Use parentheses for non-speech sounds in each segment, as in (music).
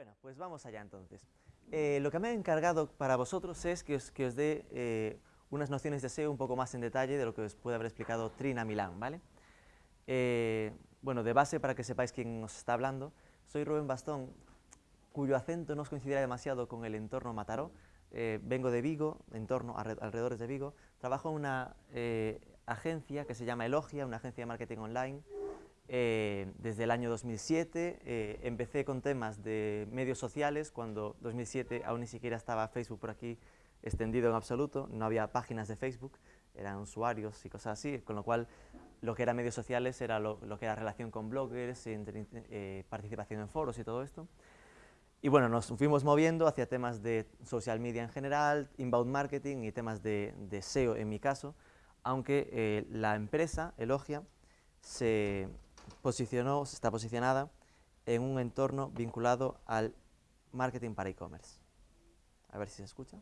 Bueno, pues vamos allá entonces. Eh, lo que me he encargado para vosotros es que os, que os dé eh, unas nociones de SEO un poco más en detalle de lo que os puede haber explicado Trina Milán, ¿vale? Eh, bueno, de base, para que sepáis quién os está hablando, soy Rubén Bastón, cuyo acento no os coincidirá demasiado con el entorno Mataró. vengo de Vigo, entorno, alrededores de Vigo. Trabajo en una agencia que se llama Elogia, una agencia de marketing online, eh, desde el año 2007 eh, empecé con temas de medios sociales, cuando 2007 aún ni siquiera estaba Facebook por aquí extendido en absoluto, no había páginas de Facebook, eran usuarios y cosas así, con lo cual lo que era medios sociales era lo, que era relación con bloggers, eh, participación en foros y todo esto. Y bueno, nos fuimos moviendo hacia temas de social media en general, inbound marketing y temas de, de SEO en mi caso, aunque la empresa, Elogia, se, posicionó, está posicionada en un entorno vinculado al marketing para e-commerce. A ver si se escucha.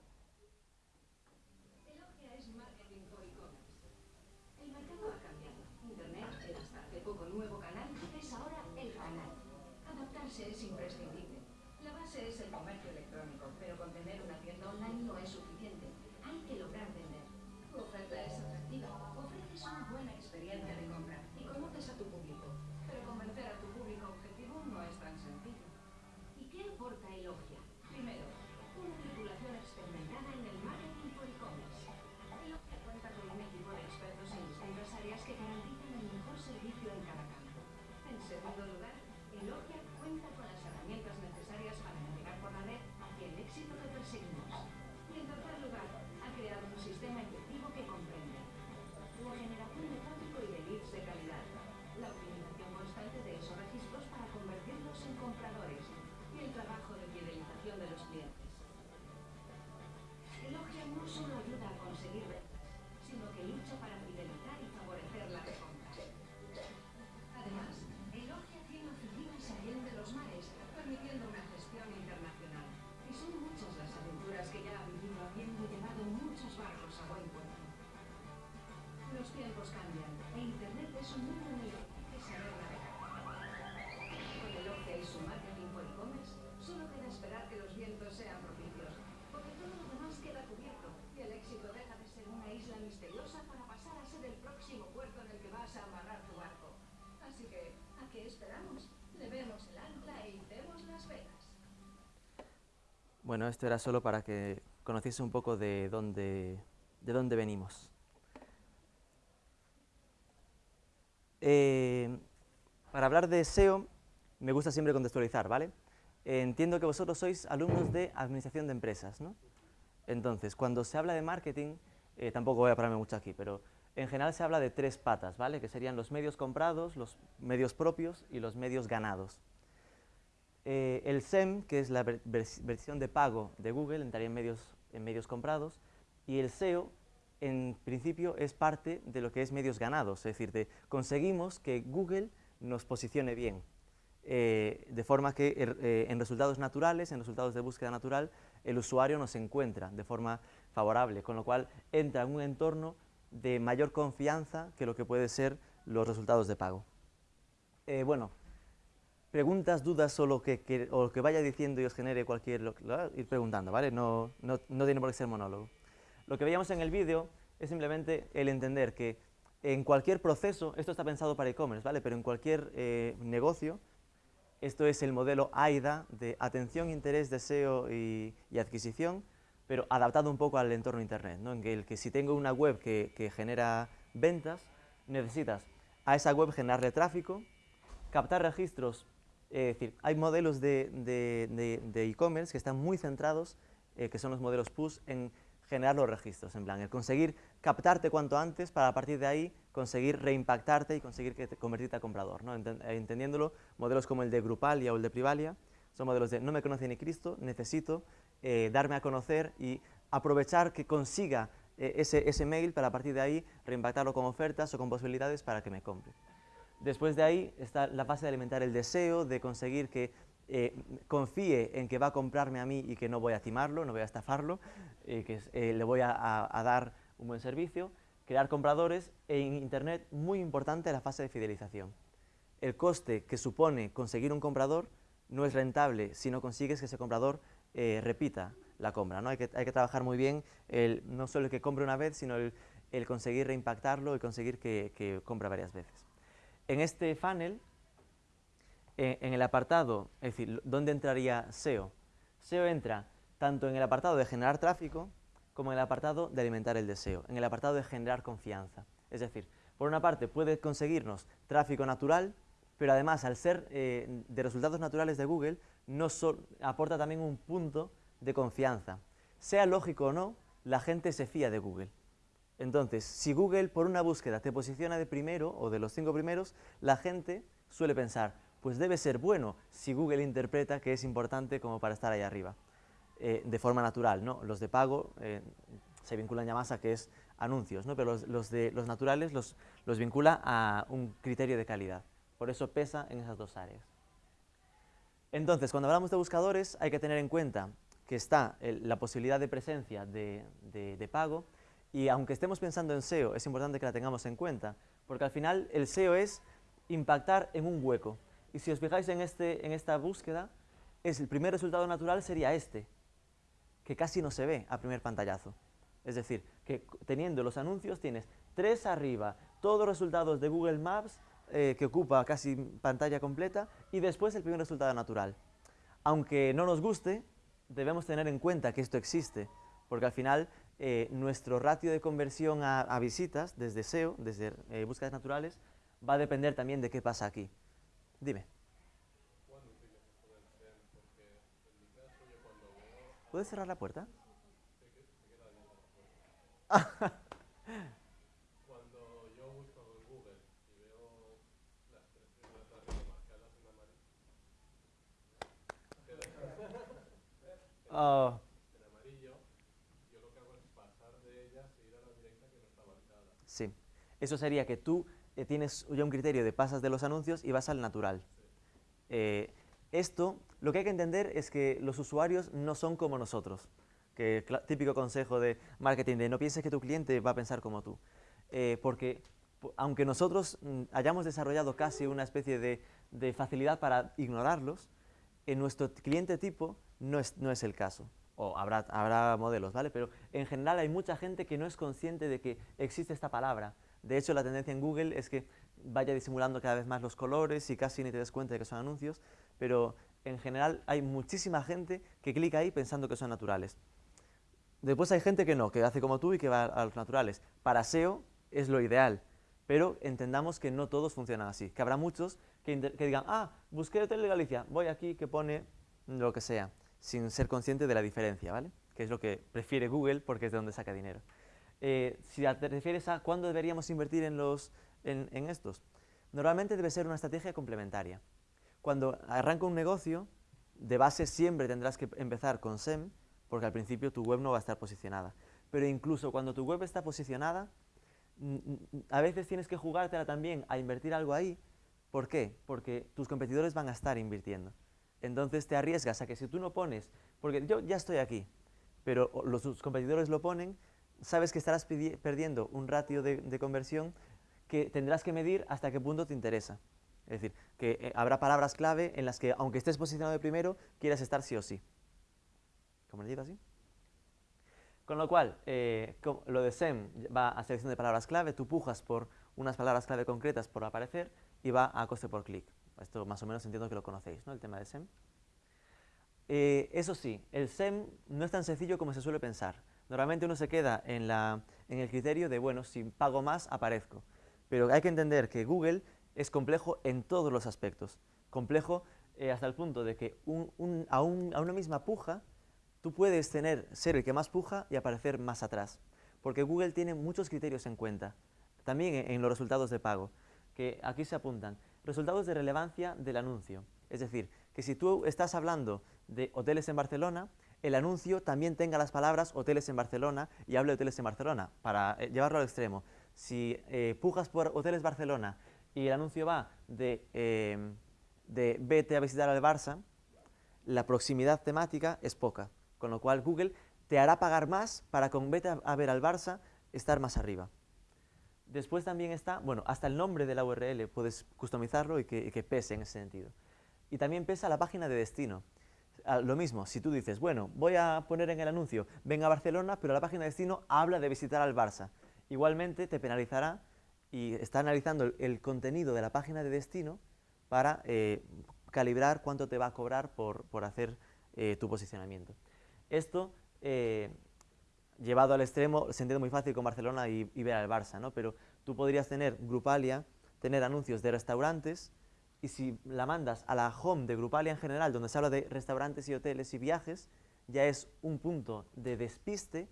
Esto era solo para que conociese un poco de dónde, de dónde venimos. Eh, para hablar de SEO, me gusta siempre contextualizar, ¿vale? entiendo que vosotros sois alumnos de Administración de Empresas, ¿no? Entonces, cuando se habla de marketing, eh, tampoco voy a pararme mucho aquí, pero en general se habla de tres patas, ¿vale? Que serían los medios comprados, los medios propios y los medios ganados. Eh, el SEM, que es la versión de pago de Google, entraría en medios, en medios comprados, y el SEO, en principio, es parte de lo que es medios ganados, es decir, de, conseguimos que Google nos posicione bien, eh, de forma que er, eh, en resultados naturales, en resultados de búsqueda natural, el usuario nos encuentra de forma favorable, con lo cual entra en un entorno de mayor confianza que lo que puede ser los resultados de pago. Eh, bueno, preguntas, dudas o lo que, que, lo que vaya diciendo y os genere cualquier... Lo, ir preguntando, ¿vale? No, no, no tiene por qué ser monólogo. Lo que veíamos en el vídeo es simplemente el entender que en cualquier proceso, esto está pensado para e-commerce, ¿vale? Pero en cualquier eh, negocio, esto es el modelo AIDA de atención, interés, deseo y, adquisición, pero adaptado un poco al entorno internet, ¿no? En el que si tengo una web que, que genera ventas, necesitas a esa web generarle tráfico, captar registros, eh, es decir, hay modelos de e-commerce que están muy centrados, eh, que son los modelos push, en generar los registros, en plan, el conseguir captarte cuanto antes para a partir de ahí conseguir reimpactarte y conseguir que te convertirte a comprador, ¿no? entendiéndolo, modelos como el de Grupalia o el de Privalia, son modelos de no me conoce ni Cristo, necesito eh, darme a conocer y aprovechar que consiga eh, ese, ese mail para a partir de ahí reimpactarlo con ofertas o con posibilidades para que me compre. Después de ahí está la fase de alimentar el deseo, de conseguir que eh, confíe en que va a comprarme a mí y que no voy a timarlo, no voy a estafarlo, eh, que eh, le voy a, dar un buen servicio, crear compradores en Internet muy importante la fase de fidelización. El coste que supone conseguir un comprador no es rentable si no consigues que ese comprador repita la compra. ¿no? Hay, que, hay que trabajar muy bien no solo el que compre una vez, sino el, conseguir reimpactarlo y conseguir que, que compre varias veces. En este funnel, eh, en el apartado, es decir, ¿dónde entraría SEO? SEO entra tanto en el apartado de generar tráfico como en el apartado de alimentar el deseo, en el apartado de generar confianza. Es decir, por una parte puede conseguirnos tráfico natural, pero además al ser eh, de resultados naturales de Google, nos aporta también un punto de confianza. Sea lógico o no, la gente se fía de Google. Entonces, si Google por una búsqueda te posiciona de primero o de los cinco primeros, la gente suele pensar, pues debe ser bueno si Google interpreta que es importante como para estar ahí arriba, eh, de forma natural. ¿no? Los de pago eh, se vinculan ya más a que es anuncios, ¿no? pero los, de, los naturales los, los vincula a un criterio de calidad. Por eso pesa en esas dos áreas. Entonces, cuando hablamos de buscadores, hay que tener en cuenta que está la posibilidad de presencia de, de, pago y aunque estemos pensando en SEO, es importante que la tengamos en cuenta, porque al final el SEO es impactar en un hueco. Y si os fijáis en, este, en esta búsqueda, es el primer resultado natural sería este, que casi no se ve a primer pantallazo. Es decir, que teniendo los anuncios tienes tres arriba, todos los resultados de Google Maps, eh, que ocupa casi pantalla completa, y después el primer resultado natural. Aunque no nos guste, debemos tener en cuenta que esto existe, porque al final eh, nuestro ratio de conversión a, visitas, desde SEO, desde eh, búsquedas naturales, va a depender también de qué pasa aquí. Dime. ¿Puedes cerrar la puerta? Cuando yo busco en Google y veo las (laughs) tres primeras marcadas en amarillo, oh. en amarillo, yo lo que hago es pasar de ellas e ir a la directa que no está marcada. Sí. Eso sería que tú eh, tienes ya un criterio de pasas de los anuncios y vas al natural. Eh, esto, lo que hay que entender es que los usuarios no son como nosotros que típico consejo de marketing, de no pienses que tu cliente va a pensar como tú. Eh, porque aunque nosotros mm, hayamos desarrollado casi una especie de, de, facilidad para ignorarlos, en nuestro cliente tipo no es, no es el caso. O habrá, habrá modelos, ¿vale? Pero en general hay mucha gente que no es consciente de que existe esta palabra. De hecho, la tendencia en Google es que vaya disimulando cada vez más los colores y casi ni te des cuenta de que son anuncios, pero en general hay muchísima gente que clica ahí pensando que son naturales. Después hay gente que no, que hace como tú y que va a los naturales. Para SEO es lo ideal, pero entendamos que no todos funcionan así, que habrá muchos que, digan, ah, busqué Hotel de Galicia, voy aquí que pone lo que sea, sin ser consciente de la diferencia, ¿vale? Que es lo que prefiere Google porque es de donde saca dinero. Eh, si te refieres a cuándo deberíamos invertir en, los, en, estos, normalmente debe ser una estrategia complementaria. Cuando arranca un negocio, de base siempre tendrás que empezar con SEM, porque al principio tu web no va a estar posicionada. Pero incluso cuando tu web está posicionada, a veces tienes que jugártela también a invertir algo ahí. ¿Por qué? Porque tus competidores van a estar invirtiendo. Entonces te arriesgas a que si tú no pones, porque yo ya estoy aquí, pero los competidores lo ponen, sabes que estarás perdiendo un ratio de, conversión que tendrás que medir hasta qué punto te interesa. Es decir, que eh, habrá palabras clave en las que, aunque estés posicionado de primero, quieras estar sí o sí como le digo así. Con lo cual, eh, lo de SEM va a selección de palabras clave, tú pujas por unas palabras clave concretas por aparecer y va a coste por clic. Esto más o menos entiendo que lo conocéis, ¿no? El tema de SEM. Eh, eso sí, el SEM no es tan sencillo como se suele pensar. Normalmente uno se queda en, en el criterio de, bueno, si pago más, aparezco. Pero hay que entender que Google es complejo en todos los aspectos. Complejo eh, hasta el punto de que a, a una misma puja tú puedes tener, ser el que más puja y aparecer más atrás, porque Google tiene muchos criterios en cuenta, también en los resultados de pago, que aquí se apuntan. Resultados de relevancia del anuncio, es decir, que si tú estás hablando de hoteles en Barcelona, el anuncio también tenga las palabras hoteles en Barcelona y hable de hoteles en Barcelona, para eh, llevarlo al extremo. Si eh, pujas por hoteles Barcelona y el anuncio va de, eh, de vete a visitar al Barça, la proximidad temática es poca. Con lo cual Google te hará pagar más para con vete a ver al Barça estar más arriba. Después también está, bueno, hasta el nombre de la URL puedes customizarlo y que, pese en ese sentido. Y también pesa la página de destino. Lo mismo, si tú dices, bueno, voy a poner en el anuncio, venga a Barcelona, pero la página de destino habla de visitar al Barça. Igualmente te penalizará y está analizando el, contenido de la página de destino para eh, calibrar cuánto te va a cobrar por, hacer eh, tu posicionamiento. Esto, eh, llevado al extremo, se entiende muy fácil con Barcelona y, ver al Barça, ¿no? pero tú podrías tener Grupalia, tener anuncios de restaurantes, y si la mandas a la home de Grupalia en general, donde se habla de restaurantes y hoteles y viajes, ya es un punto de despiste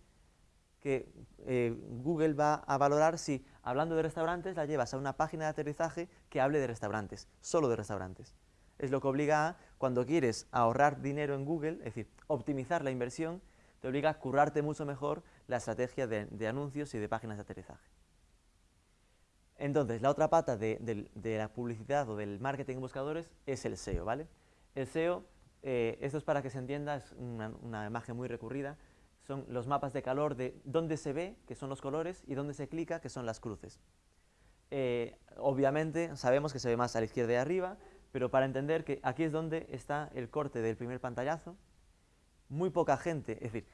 que eh, Google va a valorar si, hablando de restaurantes, la llevas a una página de aterrizaje que hable de restaurantes, solo de restaurantes. Es lo que obliga a, cuando quieres ahorrar dinero en Google, es decir, optimizar la inversión, te obliga a currarte mucho mejor la estrategia de anuncios y de páginas de aterrizaje. Entonces, la otra pata de, la publicidad o del marketing en buscadores es el SEO, ¿vale? El SEO, eh, esto es para que se entienda, es una, imagen muy recurrida, son los mapas de calor de dónde se ve, que son los colores, y dónde se clica, que son las cruces. Eh, obviamente sabemos que se ve más a la izquierda y arriba, pero para entender que aquí es donde está el corte del primer pantallazo, muy poca gente, es decir,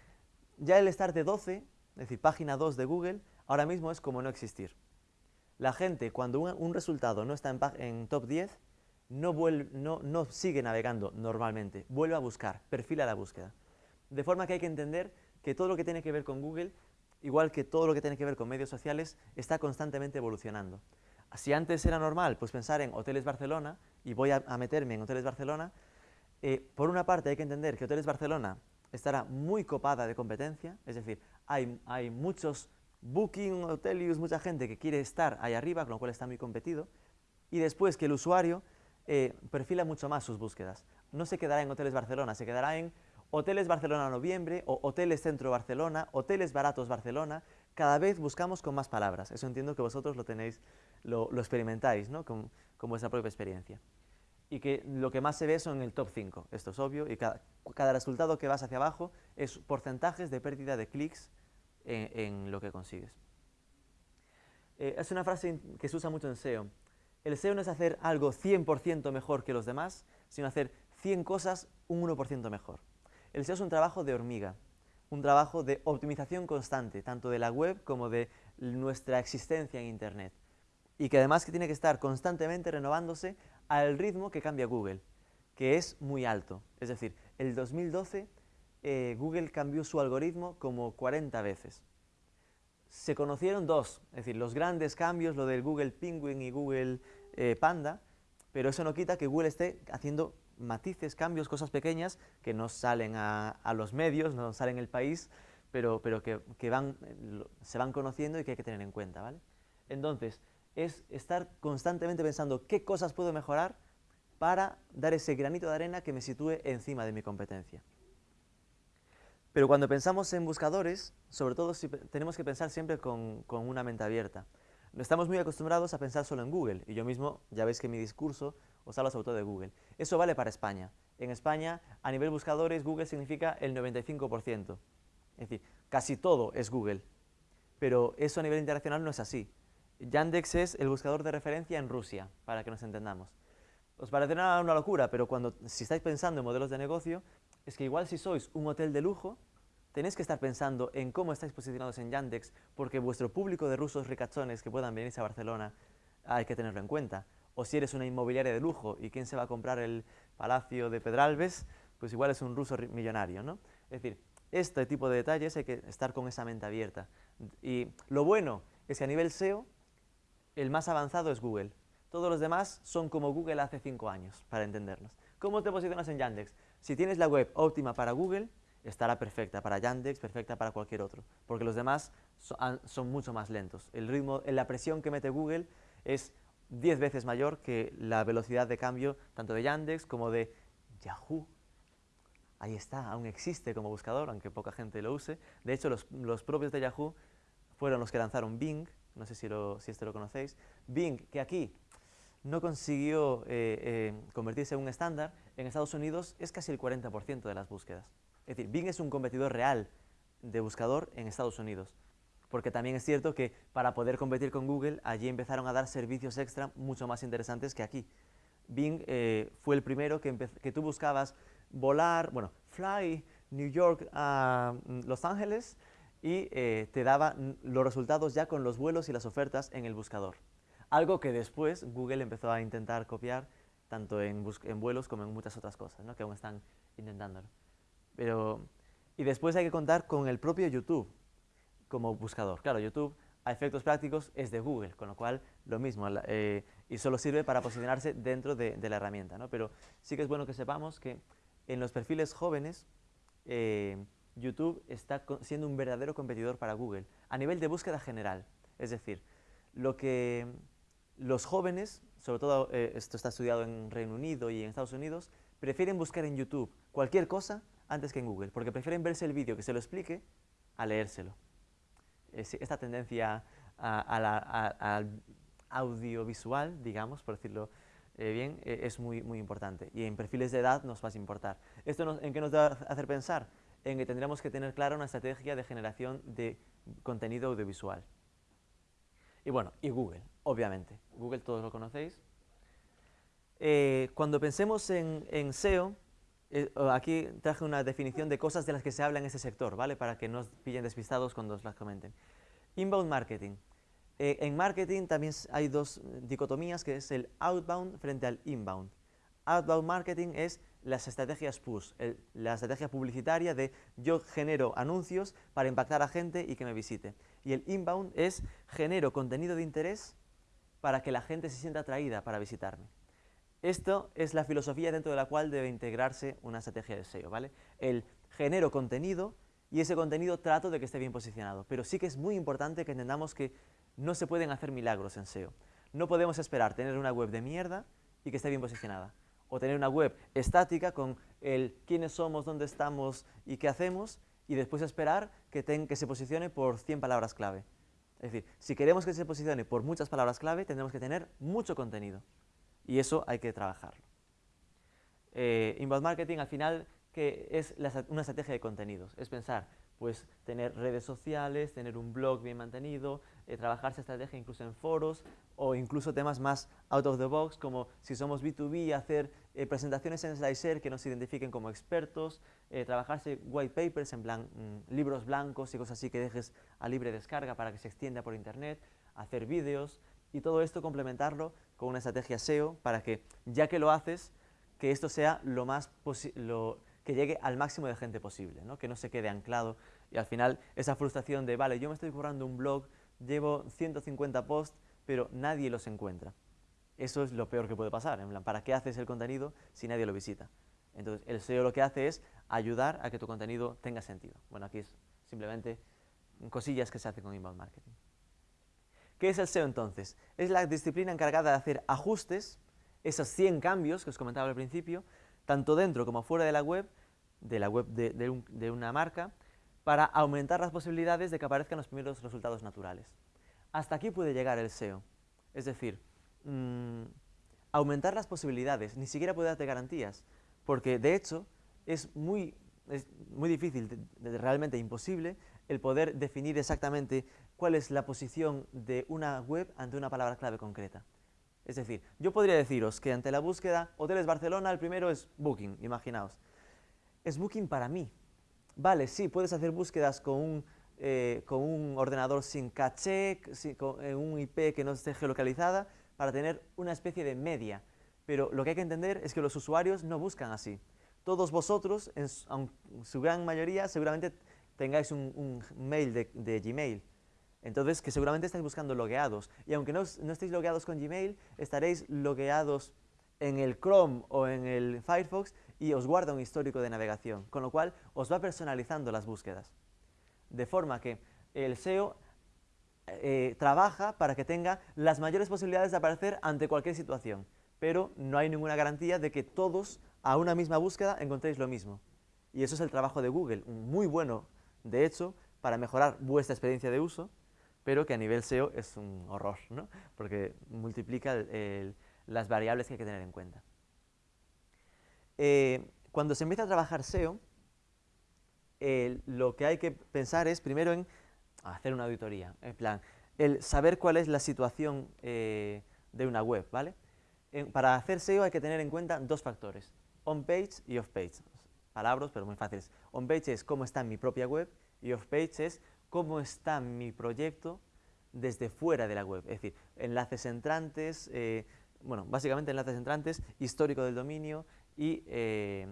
ya el estar de 12, es decir, página 2 de Google, ahora mismo es como no existir. La gente, cuando un, resultado no está en, top 10, no, sigue navegando normalmente, vuelve a buscar, perfila la búsqueda. De forma que hay que entender que todo lo que tiene que ver con Google, igual que todo lo que tiene que ver con medios sociales, está constantemente evolucionando. Si antes era normal pues pensar en Hoteles Barcelona, y voy a, meterme en Hoteles Barcelona, eh, por una parte hay que entender que Hoteles Barcelona estará muy copada de competencia, es decir, hay muchos Booking, Hotelius, mucha gente que quiere estar ahí arriba, con lo cual está muy competido, y después que el usuario eh, perfila mucho más sus búsquedas. No se quedará en Hoteles Barcelona, se quedará en Hoteles Barcelona Noviembre, o Hoteles Centro Barcelona, Hoteles Baratos Barcelona, cada vez buscamos con más palabras. Eso entiendo que vosotros lo tenéis, lo, experimentáis, ¿no? Con, vuestra propia experiencia. Y que lo que más se ve son el top 5, esto es obvio, y cada, cada resultado que vas hacia abajo es porcentajes de pérdida de clics en, lo que consigues. Eh, es una frase que se usa mucho en SEO. El SEO no es hacer algo 100% mejor que los demás, sino hacer 100 cosas un 1% mejor. El SEO es un trabajo de hormiga, un trabajo de optimización constante, tanto de la web como de nuestra existencia en Internet. Y que además que tiene que estar constantemente renovándose al ritmo que cambia Google, que es muy alto. Es decir, el 2012 eh, Google cambió su algoritmo como 40 veces. Se conocieron dos, es decir, los grandes cambios, lo del Google Penguin y Google eh, Panda, pero eso no quita que Google esté haciendo matices, cambios, cosas pequeñas que no salen a, los medios, no salen en el país, pero, pero que, van, se van conociendo y que hay que tener en cuenta. ¿vale? Entonces, es estar constantemente pensando qué cosas puedo mejorar para dar ese granito de arena que me sitúe encima de mi competencia. Pero cuando pensamos en buscadores, sobre todo si tenemos que pensar siempre con, una mente abierta. Estamos muy acostumbrados a pensar solo en Google, y yo mismo, ya veis que mi discurso os habla sobre todo de Google. Eso vale para España. En España, a nivel buscadores, Google significa el 95%. Es decir, casi todo es Google. Pero eso a nivel internacional no es así. Yandex es el buscador de referencia en Rusia, para que nos entendamos. Os parecerá una locura, pero cuando, si estáis pensando en modelos de negocio, es que igual si sois un hotel de lujo, tenéis que estar pensando en cómo estáis posicionados en Yandex, porque vuestro público de rusos ricachones que puedan venirse a Barcelona hay que tenerlo en cuenta. O si eres una inmobiliaria de lujo y quién se va a comprar el Palacio de Pedralbes, pues igual es un ruso millonario, ¿no? Es decir, este tipo de detalles hay que estar con esa mente abierta. Y lo bueno es que a nivel SEO, el más avanzado es Google. Todos los demás son como Google hace cinco años, para entenderlos. ¿Cómo te posicionas en Yandex? Si tienes la web óptima para Google, estará perfecta para Yandex, perfecta para cualquier otro, porque los demás son, mucho más lentos. El ritmo, la presión que mete Google es 10 veces mayor que la velocidad de cambio tanto de Yandex como de Yahoo. Ahí está, aún existe como buscador, aunque poca gente lo use. De hecho, los, propios de Yahoo fueron los que lanzaron Bing, no sé si, si este lo conocéis. Bing, que aquí no consiguió eh, eh, convertirse en un estándar, en Estados Unidos es casi el 40% de las búsquedas. Es decir, Bing es un competidor real de buscador en Estados Unidos. Porque también es cierto que para poder competir con Google, allí empezaron a dar servicios extra mucho más interesantes que aquí. Bing eh, fue el primero que, que, tú buscabas volar, bueno, fly New York a mm, Los Ángeles y te daba los resultados ya con los vuelos y las ofertas en el buscador. Algo que después Google empezó a intentar copiar tanto en, en vuelos como en muchas otras cosas, ¿no? que aún están intentándolo. Pero, y después hay que contar con el propio YouTube como buscador. Claro, YouTube a efectos prácticos es de Google, con lo cual lo mismo, eh, y solo sirve para posicionarse dentro de, la herramienta. ¿no? Pero sí que es bueno que sepamos que en los perfiles jóvenes eh, YouTube está siendo un verdadero competidor para Google a nivel de búsqueda general. Es decir, lo que los jóvenes, sobre todo eh, esto está estudiado en Reino Unido y en Estados Unidos, prefieren buscar en YouTube cualquier cosa antes que en Google, porque prefieren verse el vídeo que se lo explique a leérselo. esta tendencia al audiovisual, digamos, por decirlo eh, bien, eh, es muy, muy importante. Y en perfiles de edad nos va a importar. ¿Esto en qué nos va a hacer pensar? En que tendremos que tener clara una estrategia de generación de contenido audiovisual. Y bueno, y Google, obviamente. Google todos lo conocéis. Eh, cuando pensemos en, en SEO, aquí traje una definición de cosas de las que se habla en este sector, ¿vale? Para que no os pillen despistados cuando os las comenten. Inbound marketing. Eh, en marketing también hay dos dicotomías, que es el outbound frente al inbound. Outbound marketing es las estrategias push, la estrategia publicitaria de yo genero anuncios para impactar a gente y que me visite. Y el inbound es genero contenido de interés para que la gente se sienta atraída para visitarme. Esto es la filosofía dentro de la cual debe integrarse una estrategia de SEO, ¿vale? El genero contenido y ese contenido trato de que esté bien posicionado. Pero sí que es muy importante que entendamos que no se pueden hacer milagros en SEO. No podemos esperar tener una web de mierda y que esté bien posicionada. O tener una web estática con el quiénes somos, dónde estamos y qué hacemos, y después esperar que, que se posicione por 100 palabras clave. Es decir, si queremos que se posicione por muchas palabras clave, tendremos que tener mucho contenido. Y eso hay que trabajarlo. Eh, inbound marketing, al final, que es una estrategia de contenidos. Es pensar, pues tener redes sociales, tener un blog bien mantenido, eh, trabajar esa estrategia incluso en foros o incluso temas más out of the box como si somos B2B, hacer eh, presentaciones en Slicer que nos identifiquen como expertos, eh, trabajarse white papers en mm, libros blancos y cosas así que dejes a libre descarga para que se extienda por internet, hacer vídeos y todo esto complementarlo con una estrategia SEO para que ya que lo haces, que esto sea lo más posible que llegue al máximo de gente posible, ¿no? que no se quede anclado y al final esa frustración de, vale, yo me estoy currando un blog, llevo 150 posts, pero nadie los encuentra. Eso es lo peor que puede pasar, en plan, ¿para qué haces el contenido si nadie lo visita? Entonces, el SEO lo que hace es ayudar a que tu contenido tenga sentido. Bueno, aquí es simplemente cosillas que se hacen con inbound marketing. ¿Qué es el SEO entonces? Es la disciplina encargada de hacer ajustes, esos 100 cambios que os comentaba al principio, tanto dentro como fuera de la web, de la web de, una marca, para aumentar las posibilidades de que aparezcan los primeros resultados naturales. Hasta aquí puede llegar el SEO. Es decir, mm, aumentar las posibilidades, ni siquiera puede darte garantías, porque de hecho es muy, muy difícil, realmente imposible, el poder definir exactamente cuál es la posición de una web ante una palabra clave concreta. Es decir, yo podría deciros que ante la búsqueda Hoteles Barcelona, el primero es Booking, imaginaos. Es Booking para mí. Vale, sí, puedes hacer búsquedas con un, eh, con un ordenador sin caché, con eh, un IP que no esté geolocalizada, para tener una especie de media. Pero lo que hay que entender es que los usuarios no buscan así. Todos vosotros, en su, gran mayoría, seguramente tengáis un, mail de Gmail entonces, que seguramente estáis buscando logueados. Y aunque no, estéis logueados con Gmail, estaréis logueados en el Chrome o en el Firefox y os guarda un histórico de navegación, con lo cual os va personalizando las búsquedas. De forma que el SEO eh, trabaja para que tenga las mayores posibilidades de aparecer ante cualquier situación, pero no hay ninguna garantía de que todos a una misma búsqueda encontréis lo mismo. Y eso es el trabajo de Google, muy bueno, de hecho, para mejorar vuestra experiencia de uso, pero que a nivel SEO es un horror, ¿no? porque multiplica las variables que hay que tener en cuenta. Eh, cuando se empieza a trabajar SEO, lo que hay que pensar es primero en hacer una auditoría, en plan, el saber cuál es la situación eh, de una web, ¿vale? en- para hacer SEO hay que tener en cuenta dos factores, on-page y off-page. Palabras, pero muy fáciles. On-page es cómo está mi propia web y off-page es cómo está mi proyecto desde fuera de la web. Es decir, enlaces entrantes, eh, bueno, básicamente enlaces entrantes, histórico del dominio y, eh,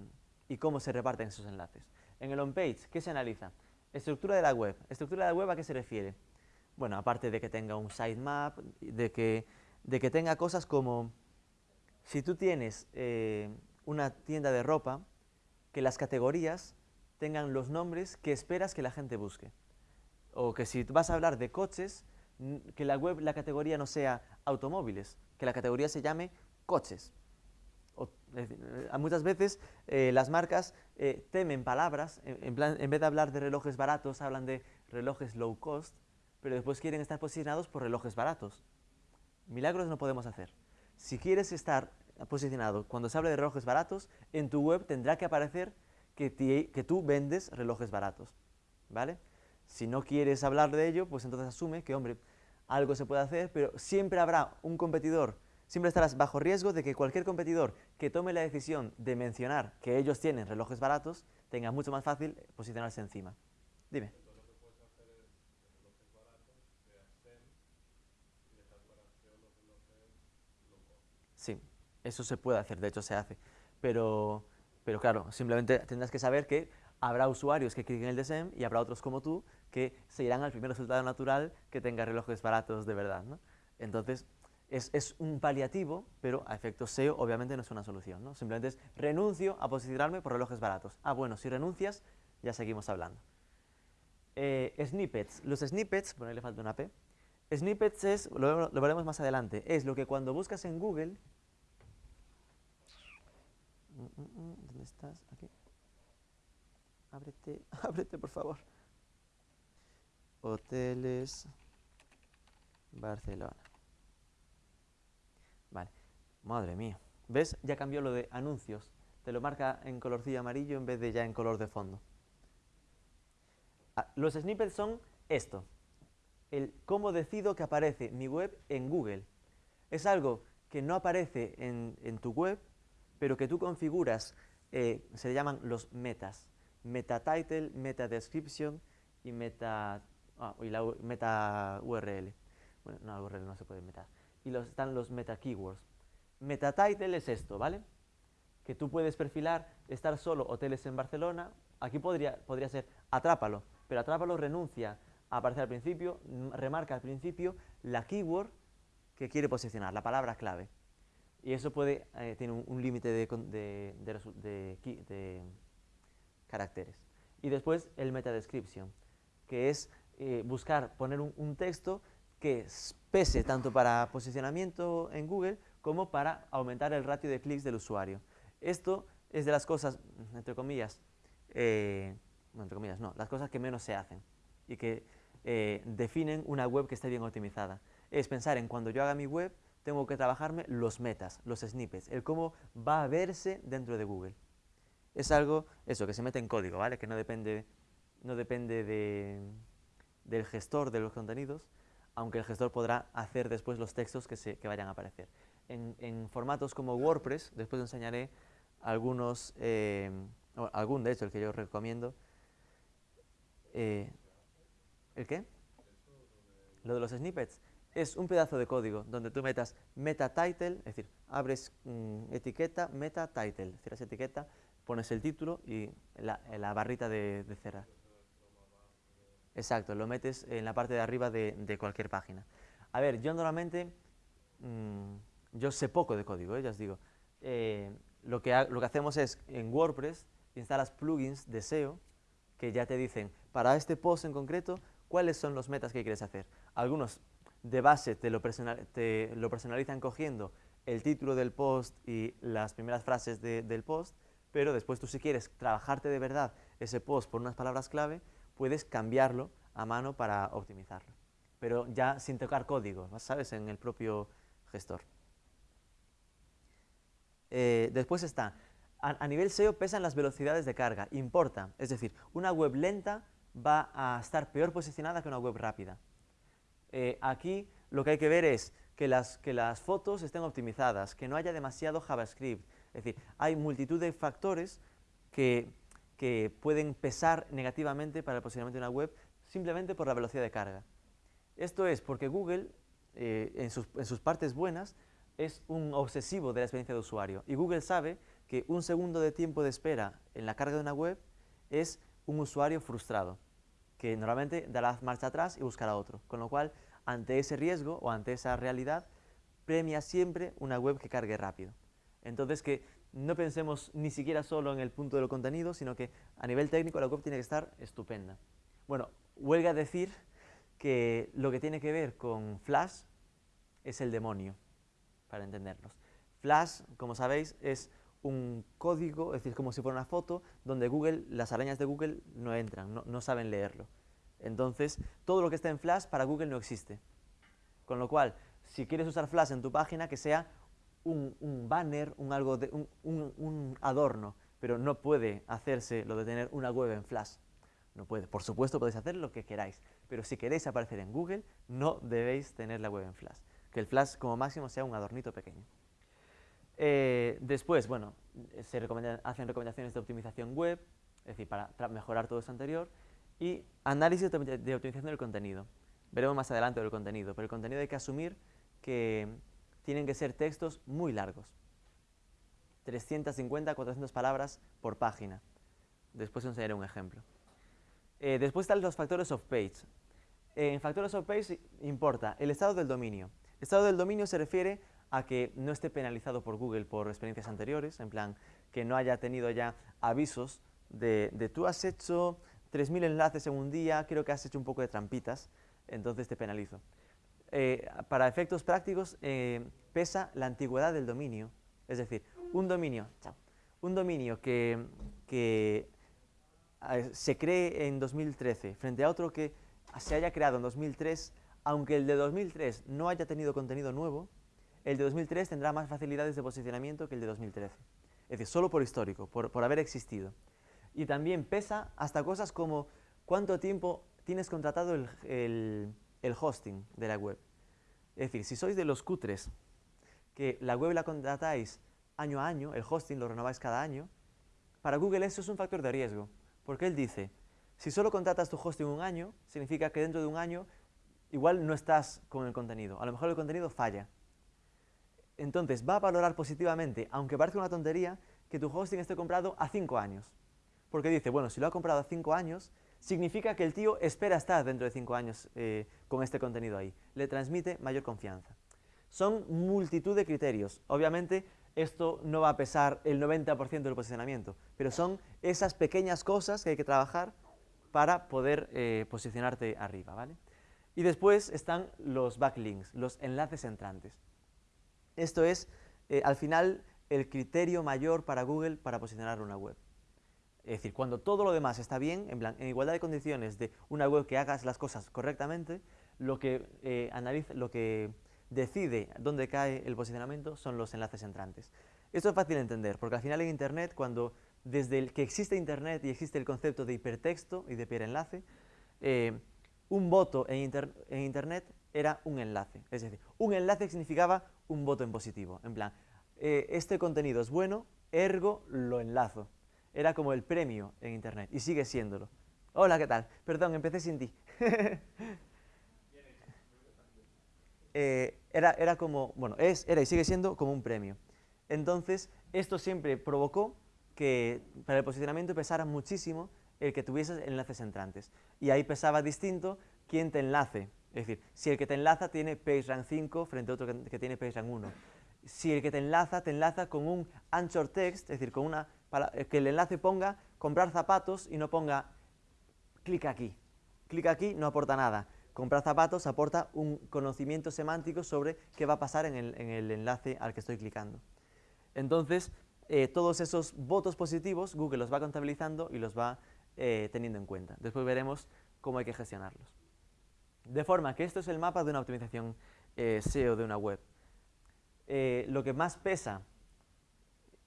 y cómo se reparten esos enlaces. En el on-page, ¿qué se analiza? Estructura de la web. ¿Estructura de la web a qué se refiere? Bueno, aparte de que tenga un sitemap, de que, de que tenga cosas como, si tú tienes eh, una tienda de ropa, que las categorías tengan los nombres que esperas que la gente busque. O que si vas a hablar de coches, que la web, la categoría no sea automóviles, que la categoría se llame coches. Eh, muchas veces eh, las marcas eh, temen palabras, en, plan, en vez de hablar de relojes baratos, hablan de relojes low cost, pero después quieren estar posicionados por relojes baratos. Milagros no podemos hacer. Si quieres estar posicionado cuando se hable de relojes baratos, en tu web tendrá que aparecer que, que tú vendes relojes baratos. ¿Vale? Si no quieres hablar de ello, pues entonces asume que, hombre, algo se puede hacer, pero siempre habrá un competidor, siempre estarás bajo riesgo de que cualquier competidor que tome la decisión de mencionar que ellos tienen relojes baratos, tenga mucho más fácil posicionarse encima. Dime. Sí, eso se puede hacer, de hecho se hace. Pero, pero claro, simplemente tendrás que saber que habrá usuarios que cliquen el DSM y habrá otros como tú que se irán al primer resultado natural que tenga relojes baratos de verdad. ¿no? Entonces, es, es un paliativo, pero a efectos SEO obviamente no es una solución. ¿no? Simplemente es renuncio a posicionarme por relojes baratos. Ah, bueno, si renuncias, ya seguimos hablando. Eh, snippets. Los snippets, bueno, ahí le falta una P. Snippets es, lo, lo veremos más adelante, es lo que cuando buscas en Google Mm, mm, mm, ¿Dónde estás? Aquí. Ábrete, (laughs) ábrete, por favor. Hoteles Barcelona. Vale. Madre mía. ¿Ves? Ya cambió lo de anuncios. Te lo marca en colorcillo amarillo en vez de ya en color de fondo. Ah, los snippets son esto. El cómo decido que aparece mi web en Google. Es algo que no aparece en, en tu web, pero que tú configuras, eh, se llaman los metas. Meta title, meta description y meta, ah, y la meta URL. Bueno, no, la URL no se puede meter. Y los, están los meta keywords. Meta title es esto, ¿vale? Que tú puedes perfilar, estar solo hoteles en Barcelona. Aquí podría, podría ser atrápalo, pero atrápalo renuncia a aparecer al principio, remarca al principio la keyword que quiere posicionar, la palabra clave. Y eso puede, eh, tiene un, límite de, de, de de caracteres. Y después el meta description, que es eh, buscar poner un, un texto que pese tanto para posicionamiento en Google como para aumentar el ratio de clics del usuario. Esto es de las cosas, entre comillas, eh, entre comillas, no, las cosas que menos se hacen y que eh, definen una web que esté bien optimizada. Es pensar en cuando yo haga mi web, tengo que trabajarme los metas, los snippets, el cómo va a verse dentro de Google. Es algo, eso, que se mete en código, ¿vale? Que no depende, no depende de, del gestor de los contenidos, aunque el gestor podrá hacer después los textos que, se, vayan a aparecer. En, formatos como WordPress, después enseñaré algunos, eh, algún de hecho, el que yo recomiendo. Eh, ¿El qué? Lo de los snippets es un pedazo de código donde tú metas meta title, es decir, abres mm, etiqueta meta title, cierras etiqueta, pones el título y la barrita de, de cerrar. Exacto, lo metes en la parte de arriba de, cualquier página. A ver, yo normalmente, mm, yo sé poco de código, ¿eh? ya os digo. Eh, lo, que ha- lo que hacemos es, en WordPress, instalas plugins de SEO que ya te dicen, para este post en concreto, cuáles son los metas que quieres hacer. Algunos de base te lo, personalizan cogiendo el título del post y las primeras frases de- del post, pero después tú si quieres trabajarte de verdad ese post por unas palabras clave, puedes cambiarlo a mano para optimizarlo. Pero ya sin tocar código, ¿sabes? En el propio gestor. Eh, después está, a, nivel SEO pesan las velocidades de carga, importa. Es decir, una web lenta va a estar peor posicionada que una web rápida. Eh, aquí lo que hay que ver es que las, que las fotos estén optimizadas, que no haya demasiado JavaScript. Es decir, hay multitud de factores que, que pueden pesar negativamente para el posicionamiento de una web simplemente por la velocidad de carga. Esto es porque Google, eh, en, sus, en sus partes buenas, es un obsesivo de la experiencia de usuario. Y Google sabe que un segundo de tiempo de espera en la carga de una web es un usuario frustrado, que normalmente dará marcha atrás y buscará otro. Con lo cual, ante ese riesgo o ante esa realidad, premia siempre una web que cargue rápido. Entonces, que no pensemos ni siquiera solo en el punto del contenido, sino que a nivel técnico la web tiene que estar estupenda. Bueno, huelga decir que lo que tiene que ver con Flash es el demonio para entendernos. Flash, como sabéis, es un código, es decir, como si fuera una foto, donde Google, las arañas de Google no entran, no, saben leerlo. Entonces, todo lo que está en Flash para Google no existe. Con lo cual, si quieres usar Flash en tu página, que sea un, banner, un, algo de, un, un, adorno, pero no puede hacerse lo de tener una web en Flash. No puede. Por supuesto, podéis hacer lo que queráis, pero si queréis aparecer en Google, no debéis tener la web en Flash que el flash como máximo sea un adornito pequeño. Eh, después, bueno, se hacen recomendaciones de optimización web, es decir, para mejorar todo esto anterior, y análisis de, optimización del contenido. Veremos más adelante el contenido, pero el contenido hay que asumir que tienen que ser textos muy largos. 350, 400 palabras por página. Después enseñaré un ejemplo. Eh, después están los factores of page. en factores of page importa el estado del dominio, Estado del dominio se refiere a que no esté penalizado por Google por experiencias anteriores, en plan que no haya tenido ya avisos de, tú has hecho 3.000 enlaces en un día, creo que has hecho un poco de trampitas, entonces te penalizo. Eh, para efectos prácticos eh, pesa la antigüedad del dominio, es decir, un dominio, un dominio que, eh, se cree en 2013 frente a otro que se haya creado en 2003 aunque el de 2003 no haya tenido contenido nuevo, el de 2003 tendrá más facilidades de posicionamiento que el de 2013. Es decir, solo por histórico, por, haber existido. Y también pesa hasta cosas como cuánto tiempo tienes contratado el, hosting de la web. Es decir, si sois de los cutres, que la web la contratáis año a año, el hosting lo renováis cada año, para Google eso es un factor de riesgo, porque él dice, si solo contratas tu hosting un año, significa que dentro de un año igual no estás con el contenido, a lo mejor el contenido falla. Entonces va a valorar positivamente, aunque parezca una tontería, que tu hosting esté comprado a 5 años. Porque dice, bueno, si lo ha comprado a 5 años, significa que el tío espera estar dentro de 5 años eh, con este contenido ahí. Le transmite mayor confianza. Son multitud de criterios. Obviamente, esto no va a pesar el 90% del posicionamiento, pero son esas pequeñas cosas que hay que trabajar para poder eh, posicionarte arriba, ¿vale? Y después están los backlinks, los enlaces entrantes. Esto es, eh, al final, el criterio mayor para Google para posicionar una web. Es decir, cuando todo lo demás está bien, en, en igualdad de condiciones de una web que hagas las cosas correctamente, lo que, eh, analiza, lo que decide dónde cae el posicionamiento son los enlaces entrantes. Esto es fácil de entender, porque al final en Internet, cuando desde el que existe Internet y existe el concepto de hipertexto y de enlace, eh, un voto en, Internet era un enlace. Es decir, un enlace significaba un voto en positivo. En plan, eh, este contenido es bueno, ergo lo enlazo. Era como el premio en Internet y sigue siéndolo. Hola, ¿qué tal? Perdón, empecé sin ti. (laughs) Eh, era, era como, bueno, es, era y sigue siendo como un premio. Entonces, esto siempre provocó que para el posicionamiento pesara muchísimo el que tuvieses enlaces entrantes. Y ahí pesaba distinto quién te enlace. Es decir, si el que te enlaza tiene PageRank 5 frente a otro que, tiene PageRank 1. Si el que te enlaza, te enlaza con un anchor text, es decir, con una, para, que el enlace ponga comprar zapatos y no ponga clic aquí. Clic aquí no aporta nada. Comprar zapatos aporta un conocimiento semántico sobre qué va a pasar en el, enlace al que estoy clicando. Entonces, eh, todos esos votos positivos Google los va contabilizando y los va eh, teniendo en cuenta. Después veremos cómo hay que gestionarlos. De forma que esto es el mapa de una optimización eh, SEO de una web. Lo que más pesa,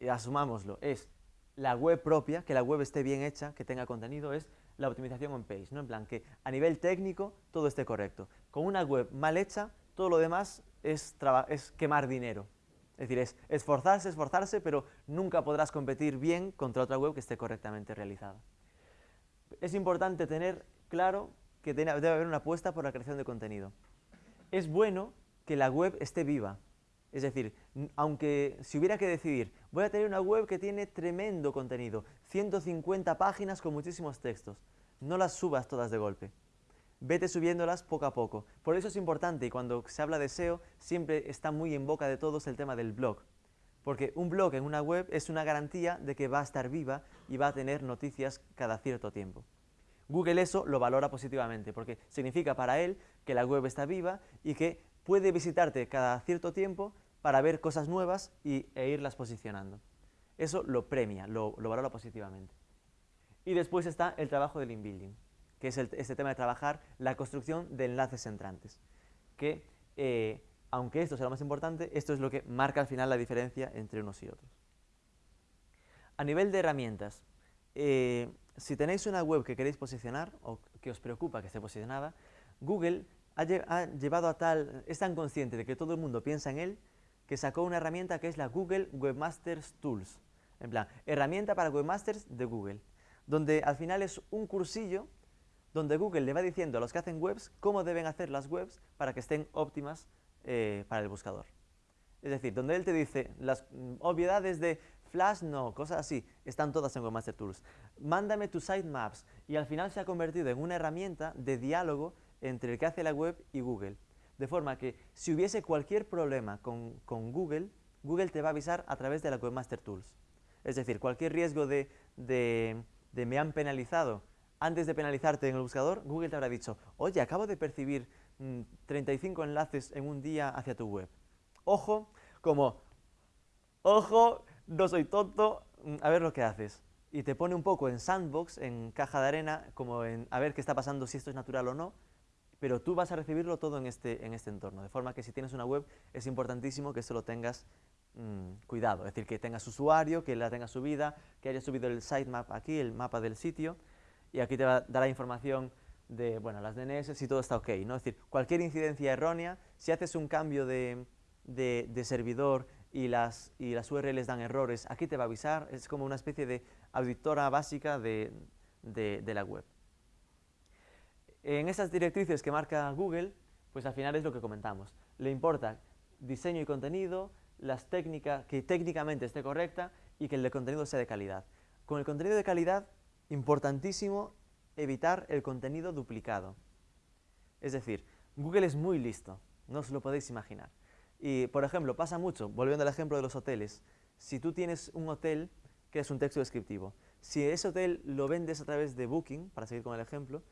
asumámoslo, es la web propia, que la web esté bien hecha, que tenga contenido, es la optimización on page, ¿no? En plan, que a nivel técnico todo esté correcto. Con una web mal hecha, todo lo demás es, es quemar dinero. Es decir, es esforzarse, esforzarse, pero nunca podrás competir bien contra otra web que esté correctamente realizada. Es importante tener claro que debe haber una apuesta por la creación de contenido. Es bueno que la web esté viva. Es decir, aunque si hubiera que decidir, voy a tener una web que tiene tremendo contenido, 150 páginas con muchísimos textos, no las subas todas de golpe. Vete subiéndolas poco a poco. Por eso es importante, y cuando se habla de SEO, siempre está muy en boca de todos el tema del blog. Porque un blog en una web es una garantía de que va a estar viva y va a tener noticias cada cierto tiempo. Google eso lo valora positivamente, porque significa para él que la web está viva y que puede visitarte cada cierto tiempo para ver cosas nuevas y, e irlas posicionando. Eso lo premia, lo, valora positivamente. Y después está el trabajo del inbuilding, que es este tema de trabajar la construcción de enlaces entrantes, que eh, aunque esto sea lo más importante, esto es lo que marca al final la diferencia entre unos y otros. A nivel de herramientas, eh, si tenéis una web que queréis posicionar o que os preocupa que esté posicionada, Google ha, llevado a tal, es tan consciente de que todo el mundo piensa en él, que sacó una herramienta que es la Google Webmasters Tools. En plan, herramienta para webmasters de Google, donde al final es un cursillo donde Google le va diciendo a los que hacen webs cómo deben hacer las webs para que estén óptimas eh, para el buscador. Es decir, donde él te dice las mm, obviedades de Flash no, cosas así, están todas en Webmaster Tools. Mándame tus sitemaps y al final se ha convertido en una herramienta de diálogo entre el que hace la web y Google. De forma que si hubiese cualquier problema con, Google, Google te va a avisar a través de la Webmaster Tools. Es decir, cualquier riesgo de, me han penalizado, antes de penalizarte en el buscador, Google te habrá dicho, oye, acabo de percibir 35 mm, enlaces en un día hacia tu web. Ojo, como, ojo, no soy tonto, mm, a ver lo que haces. Y te pone un poco en sandbox, en caja de arena, como en a ver qué está pasando, si esto es natural o no, pero tú vas a recibirlo todo en este, en este entorno. De forma que si tienes una web, es importantísimo que esto lo tengas mm, cuidado, es decir, que tengas usuario, que la tenga subida, que haya subido el sitemap aquí, el mapa del sitio, y aquí te va a dar la información de bueno, las DNS si todo está ok. ¿no? Es decir, cualquier incidencia errónea, si haces un cambio de, de servidor y las, y las URLs dan errores, aquí te va a avisar, es como una especie de auditora básica de, de, la web. En esas directrices que marca Google, pues al final es lo que comentamos. Le importa diseño y contenido, las técnicas, que técnicamente esté correcta y que el contenido sea de calidad. Con el contenido de calidad, importantísimo evitar el contenido duplicado. Es decir, Google es muy listo, no os lo podéis imaginar. Y, por ejemplo, pasa mucho, volviendo al ejemplo de los hoteles, si tú tienes un hotel que es un texto descriptivo, si ese hotel lo vendes a través de Booking, para seguir con el ejemplo,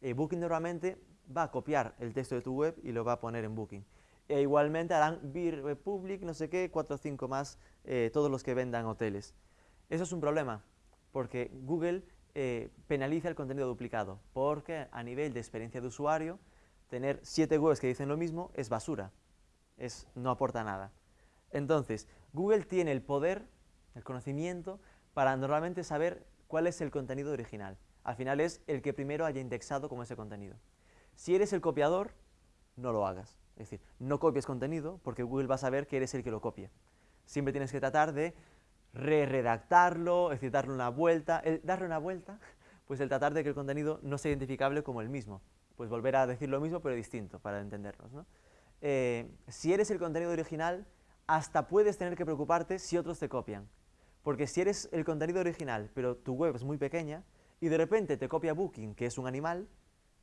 eh, Booking normalmente va a copiar el texto de tu web y lo va a poner en Booking. E igualmente harán Beer Republic, no sé qué, 4 o 5 más, eh, todos los que vendan hoteles. Eso es un problema, porque Google eh, penaliza el contenido duplicado, porque a nivel de experiencia de usuario, tener 7 webs que dicen lo mismo es basura es, no aporta nada. Entonces, Google tiene el poder, el conocimiento, para normalmente saber cuál es el contenido original. Al final es el que primero haya indexado con ese contenido. Si eres el copiador, no lo hagas. Es decir, no copies contenido porque Google va a saber que eres el que lo copia. Siempre tienes que tratar de re-redactarlo, es decir, darle una vuelta. El darle una vuelta, (laughs) pues el tratar de que el contenido no sea identificable como el mismo. Pues volver a decir lo mismo pero distinto, para entendernos. ¿no? Eh, si eres el contenido original, hasta puedes tener que preocuparte si otros te copian. Porque si eres el contenido original, pero tu web es muy pequeña, y de repente te copia Booking, que es un animal,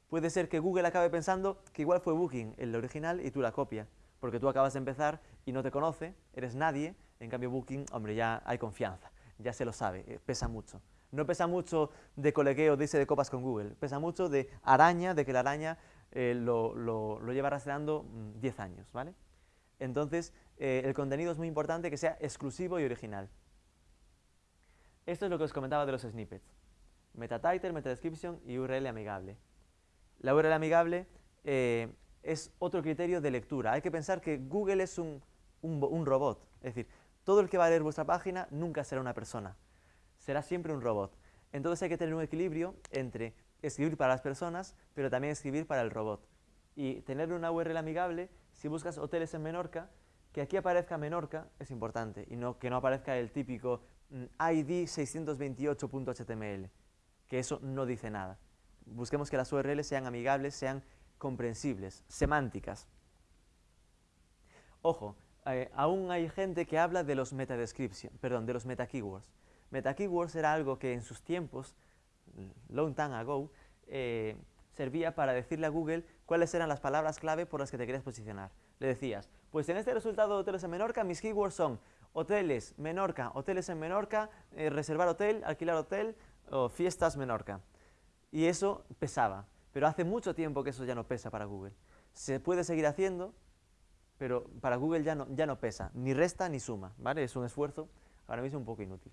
puede ser que Google acabe pensando que igual fue Booking el original y tú la copia. Porque tú acabas de empezar y no te conoce, eres nadie, en cambio Booking, hombre, ya hay confianza, ya se lo sabe, eh, pesa mucho. No pesa mucho de colegueo, dice de copas con Google, pesa mucho de araña, de que la araña eh, lo, lo, lleva rastreando 10 mm, años, ¿vale? Entonces, eh, el contenido es muy importante que sea exclusivo y original. Esto es lo que os comentaba de los snippets. Meta title, meta description y URL amigable. La URL amigable eh, es otro criterio de lectura. Hay que pensar que Google es un, un robot. Es decir, todo el que va a leer vuestra página nunca será una persona. Será siempre un robot. Entonces hay que tener un equilibrio entre escribir para las personas, pero también escribir para el robot. Y tener una URL amigable si buscas hoteles en Menorca, que aquí aparezca Menorca es importante y no que no aparezca el típico mm, ID 628.html, que eso no dice nada. Busquemos que las URLs sean amigables, sean comprensibles, semánticas. Ojo, eh, aún hay gente que habla de los meta perdón, de los meta keywords. Meta keywords era algo que en sus tiempos, long time ago, eh, servía para decirle a Google cuáles eran las palabras clave por las que te querías posicionar. Le decías, pues en este resultado de hoteles en Menorca, mis keywords son hoteles Menorca, hoteles en Menorca, eh, reservar hotel, alquilar hotel o fiestas Menorca. Y eso pesaba, pero hace mucho tiempo que eso ya no pesa para Google. Se puede seguir haciendo, pero para Google ya no, ya no pesa, ni resta ni suma, ¿vale? Es un esfuerzo ahora mismo un poco inútil.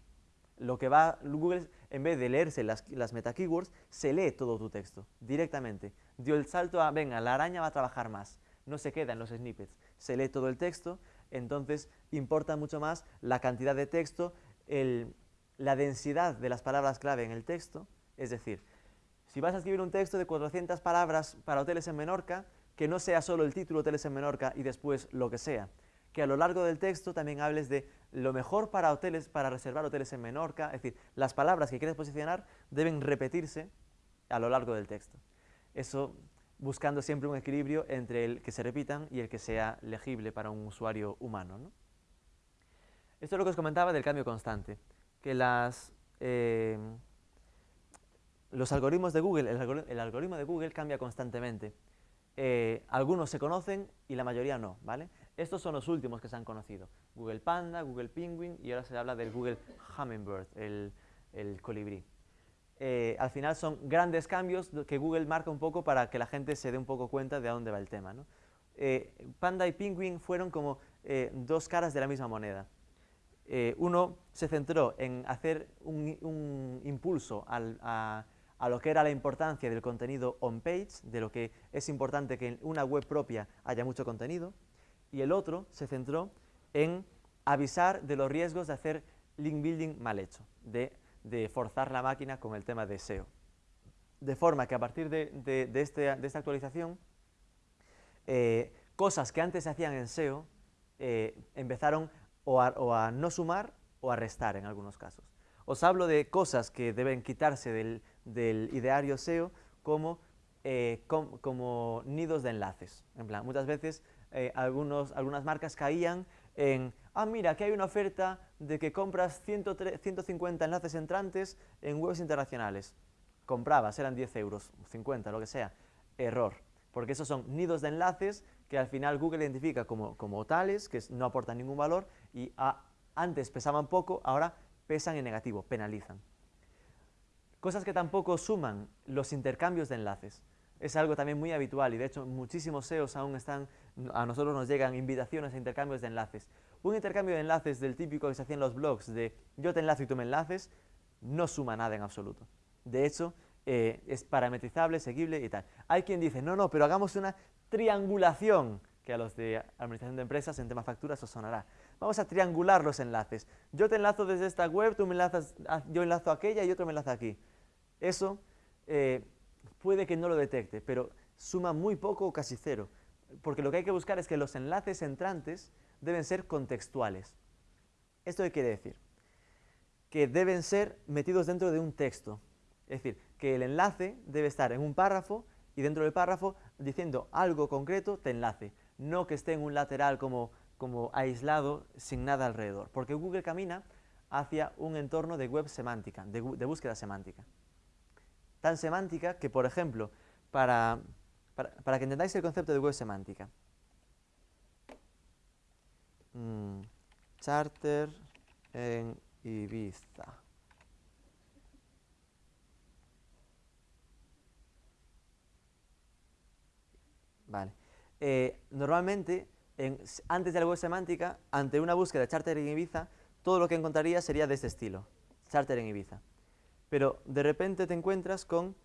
Lo que va Google, en vez de leerse las, las meta keywords, se lee todo tu texto directamente. Dio el salto a, venga, la araña va a trabajar más, no se queda en los snippets, se lee todo el texto, entonces importa mucho más la cantidad de texto, la densidad de las palabras clave en el texto, es decir, si vas a escribir un texto de 400 palabras para hoteles en Menorca, que no sea solo el título hoteles en Menorca y después lo que sea, que a lo largo del texto también hables de lo mejor para hoteles, para reservar hoteles en Menorca, es decir, las palabras que quieres posicionar deben repetirse a lo largo del texto. Eso buscando siempre un equilibrio entre el que se repitan y el que sea legible para un usuario humano. Esto es lo que os comentaba del cambio constante, que las, eh, los algoritmos de Google, el, algoritmo de Google cambia constantemente. Eh, algunos se conocen y la mayoría no, ¿vale? Estos son los últimos que se han conocido. Google Panda, Google Penguin y ahora se habla del Google Hummingbird, el, colibrí. Eh, al final son grandes cambios que Google marca un poco para que la gente se dé un poco cuenta de a dónde va el tema. Eh, Panda y Penguin fueron como eh, dos caras de la misma moneda. uno se centró en hacer un, impulso a, a lo que era la importancia del contenido on-page, de lo que es importante que en una web propia haya mucho contenido, y el otro se centró en avisar de los riesgos de hacer link building mal hecho, de, forzar la máquina con el tema de SEO. De forma que a partir de, este, esta actualización, eh, cosas que antes se hacían en SEO eh, empezaron o a, no sumar o a restar en algunos casos. Os hablo de cosas que deben quitarse del, ideario SEO como, eh, como, nidos de enlaces. En plan, muchas veces eh, algunos, algunas marcas caían en, ah, mira, que hay una oferta de que compras 150 enlaces entrantes en webs internacionales. Comprabas, eran 10 euros, 50, lo que sea. Error, porque esos son nidos de enlaces que al final Google identifica como, como tales, que no aportan ningún valor, y antes pesaban poco, ahora pesan en negativo, penalizan. Cosas que tampoco suman los intercambios de enlaces es algo también muy habitual y de hecho muchísimos SEOs aún están, a nosotros nos llegan invitaciones a intercambios de enlaces. Un intercambio de enlaces del típico que se hacía en los blogs de yo te enlazo y tú me enlaces, no suma nada en absoluto. De hecho, eh, es parametrizable, seguible y tal. Hay quien dice, no, no, pero hagamos una triangulación, que a los de administración de empresas en tema facturas os sonará. Vamos a triangular los enlaces. Yo te enlazo desde esta web, tú me enlazas, yo enlazo aquella y otro me enlaza aquí. Eso eh, puede que no lo detecte, pero suma muy poco o casi cero, porque lo que hay que buscar es que los enlaces entrantes deben ser contextuales. ¿Esto qué quiere decir? Que deben ser metidos dentro de un texto, es decir, que el enlace debe estar en un párrafo y dentro del párrafo diciendo algo concreto te enlace, no que esté en un lateral como, como aislado sin nada alrededor, porque Google camina hacia un entorno de web semántica, de búsqueda semántica tan semántica que, por ejemplo, para, para, que entendáis el concepto de web semántica, mm, charter en Ibiza. Vale. Eh, normalmente, antes de la web semántica, ante una búsqueda de charter en Ibiza, todo lo que encontraría sería de este estilo, charter en Ibiza pero de repente te encuentras con,